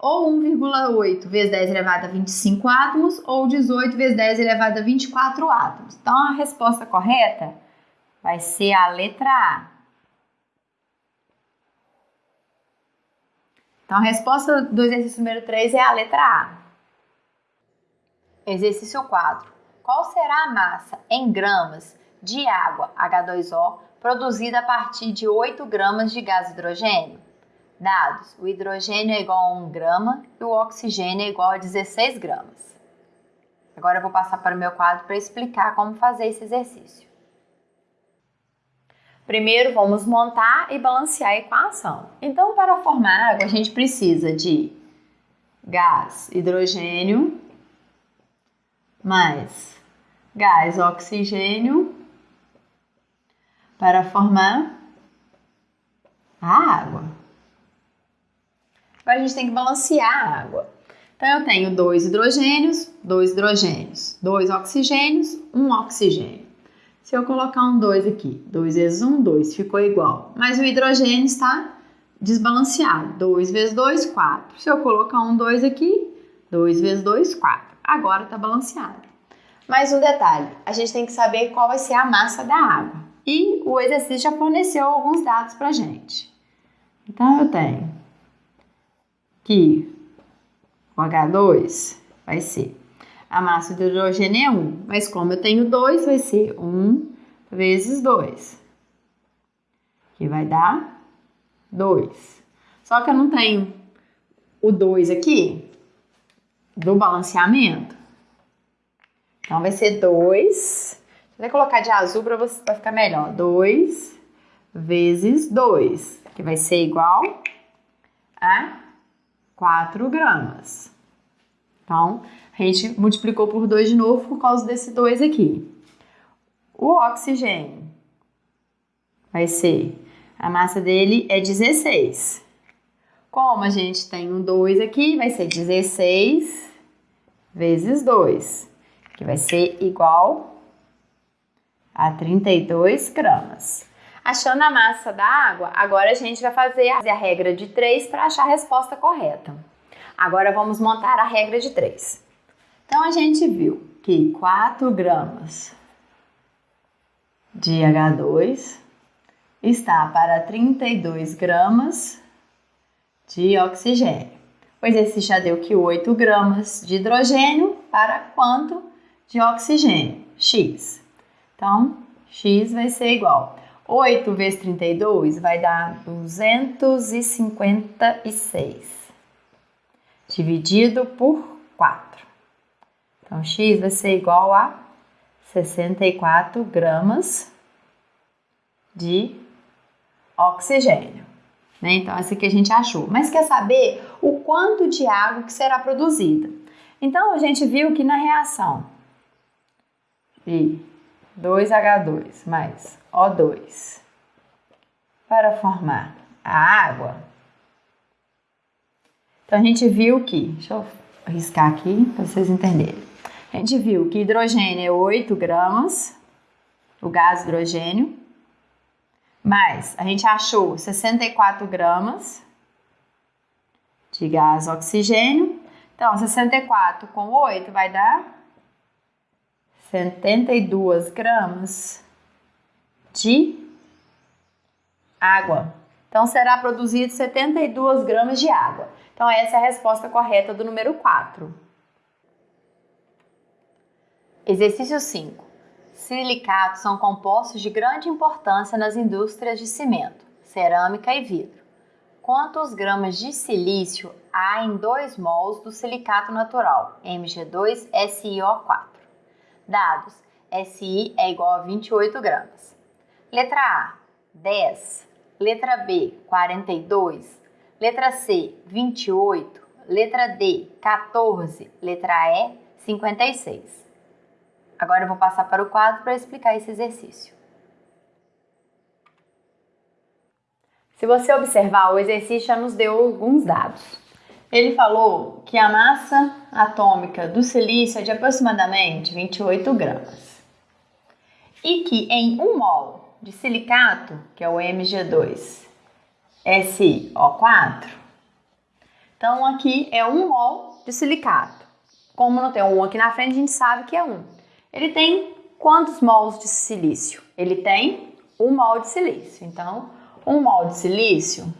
Speaker 1: ou 1,8 vezes 10 elevado a 25 átomos ou 18 vezes 10 elevado a 24 átomos. Então, a resposta correta vai ser a letra A. Então, a resposta do exercício número 3 é a letra A. Exercício 4. Qual será a massa em gramas de água H2O produzida a partir de 8 gramas de gás hidrogênio. Dados: o hidrogênio é igual a 1 grama e o oxigênio é igual a 16 gramas. Agora eu vou passar para o meu quadro para explicar como fazer esse exercício. Primeiro, vamos montar e balancear a equação. Então, para formar água, a gente precisa de gás hidrogênio mais gás oxigênio para formar a água. Agora a gente tem que balancear a água. Então eu tenho dois hidrogênios, dois hidrogênios, dois oxigênios, um oxigênio. Se eu colocar um 2 aqui, 2 vezes 1, 2, ficou igual. Mas o hidrogênio está desbalanceado. 2 vezes 2, 4. Se eu colocar um 2 aqui, 2 vezes 2, 4. Agora está balanceado. Mais um detalhe, a gente tem que saber qual vai ser a massa da água. E o exercício já forneceu alguns dados para gente. Então, eu tenho que o H2 vai ser a massa do hidrogênio é 1, mas como eu tenho 2, vai ser 1 vezes 2, que vai dar 2. Só que eu não tenho o 2 aqui do balanceamento. Então, vai ser 2 Vou colocar de azul para ficar melhor. 2 vezes 2, que vai ser igual a 4 gramas. Então, a gente multiplicou por 2 de novo por causa desse 2 aqui. O oxigênio vai ser, a massa dele é 16. Como a gente tem um 2 aqui, vai ser 16 vezes 2, que vai ser igual a 32 gramas. Achando a massa da água, agora a gente vai fazer a regra de 3 para achar a resposta correta. Agora vamos montar a regra de 3. Então a gente viu que 4 gramas de H2 está para 32 gramas de oxigênio. Pois esse já deu que 8 gramas de hidrogênio para quanto de oxigênio? X. Então, x vai ser igual. 8 vezes 32 vai dar 256, dividido por 4. Então, x vai ser igual a 64 gramas de oxigênio. Né? Então, essa aqui a gente achou. Mas quer saber o quanto de água que será produzida. Então, a gente viu que na reação de 2H2 mais O2 para formar a água, então a gente viu que, deixa eu riscar aqui para vocês entenderem. A gente viu que hidrogênio é 8 gramas, o gás hidrogênio, mais a gente achou 64 gramas de gás oxigênio. Então, 64 com 8 vai dar 72 gramas de água. Então, será produzido 72 gramas de água. Então, essa é a resposta correta do número 4. Exercício 5. Silicatos são compostos de grande importância nas indústrias de cimento, cerâmica e vidro. Quantos gramas de silício há em 2 mols do silicato natural, Mg2SiO4? Dados: Si é igual a 28 gramas. Letra A, 10. Letra B, 42. Letra C, 28. Letra D, 14. Letra E, 56. Agora eu vou passar para o quadro para explicar esse exercício. Se você observar, o exercício já nos deu alguns dados. Ele falou que a massa atômica do silício é de aproximadamente 28 gramas. E que em 1 mol de silicato, que é o Mg2, SO4. Então, aqui é 1 mol de silicato. Como não tem um aqui na frente, a gente sabe que é 1. Ele tem quantos mols de silício? Ele tem 1 mol de silício. Então, 1 mol de silício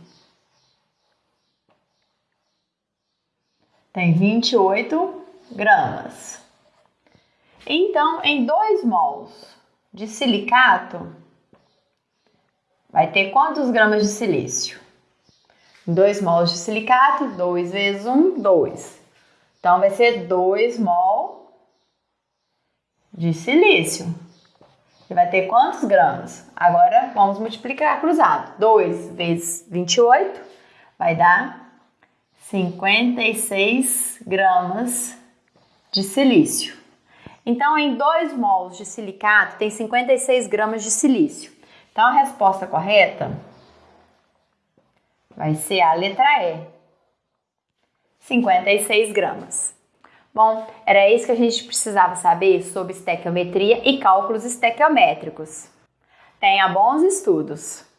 Speaker 1: tem 28 gramas. Então, em 2 mols de silicato, vai ter quantos gramas de silício? 2 mols de silicato, 2 vezes 1, 2. Então, vai ser 2 mol de silício. E vai ter quantos gramas? Agora, vamos multiplicar cruzado. 2 vezes 28 vai dar 56 gramas de silício. Então, em 2 mols de silicato, tem 56 gramas de silício. Então a resposta correta vai ser a letra E, 56 gramas. Bom, era isso que a gente precisava saber sobre estequiometria e cálculos estequiométricos. Tenha bons estudos!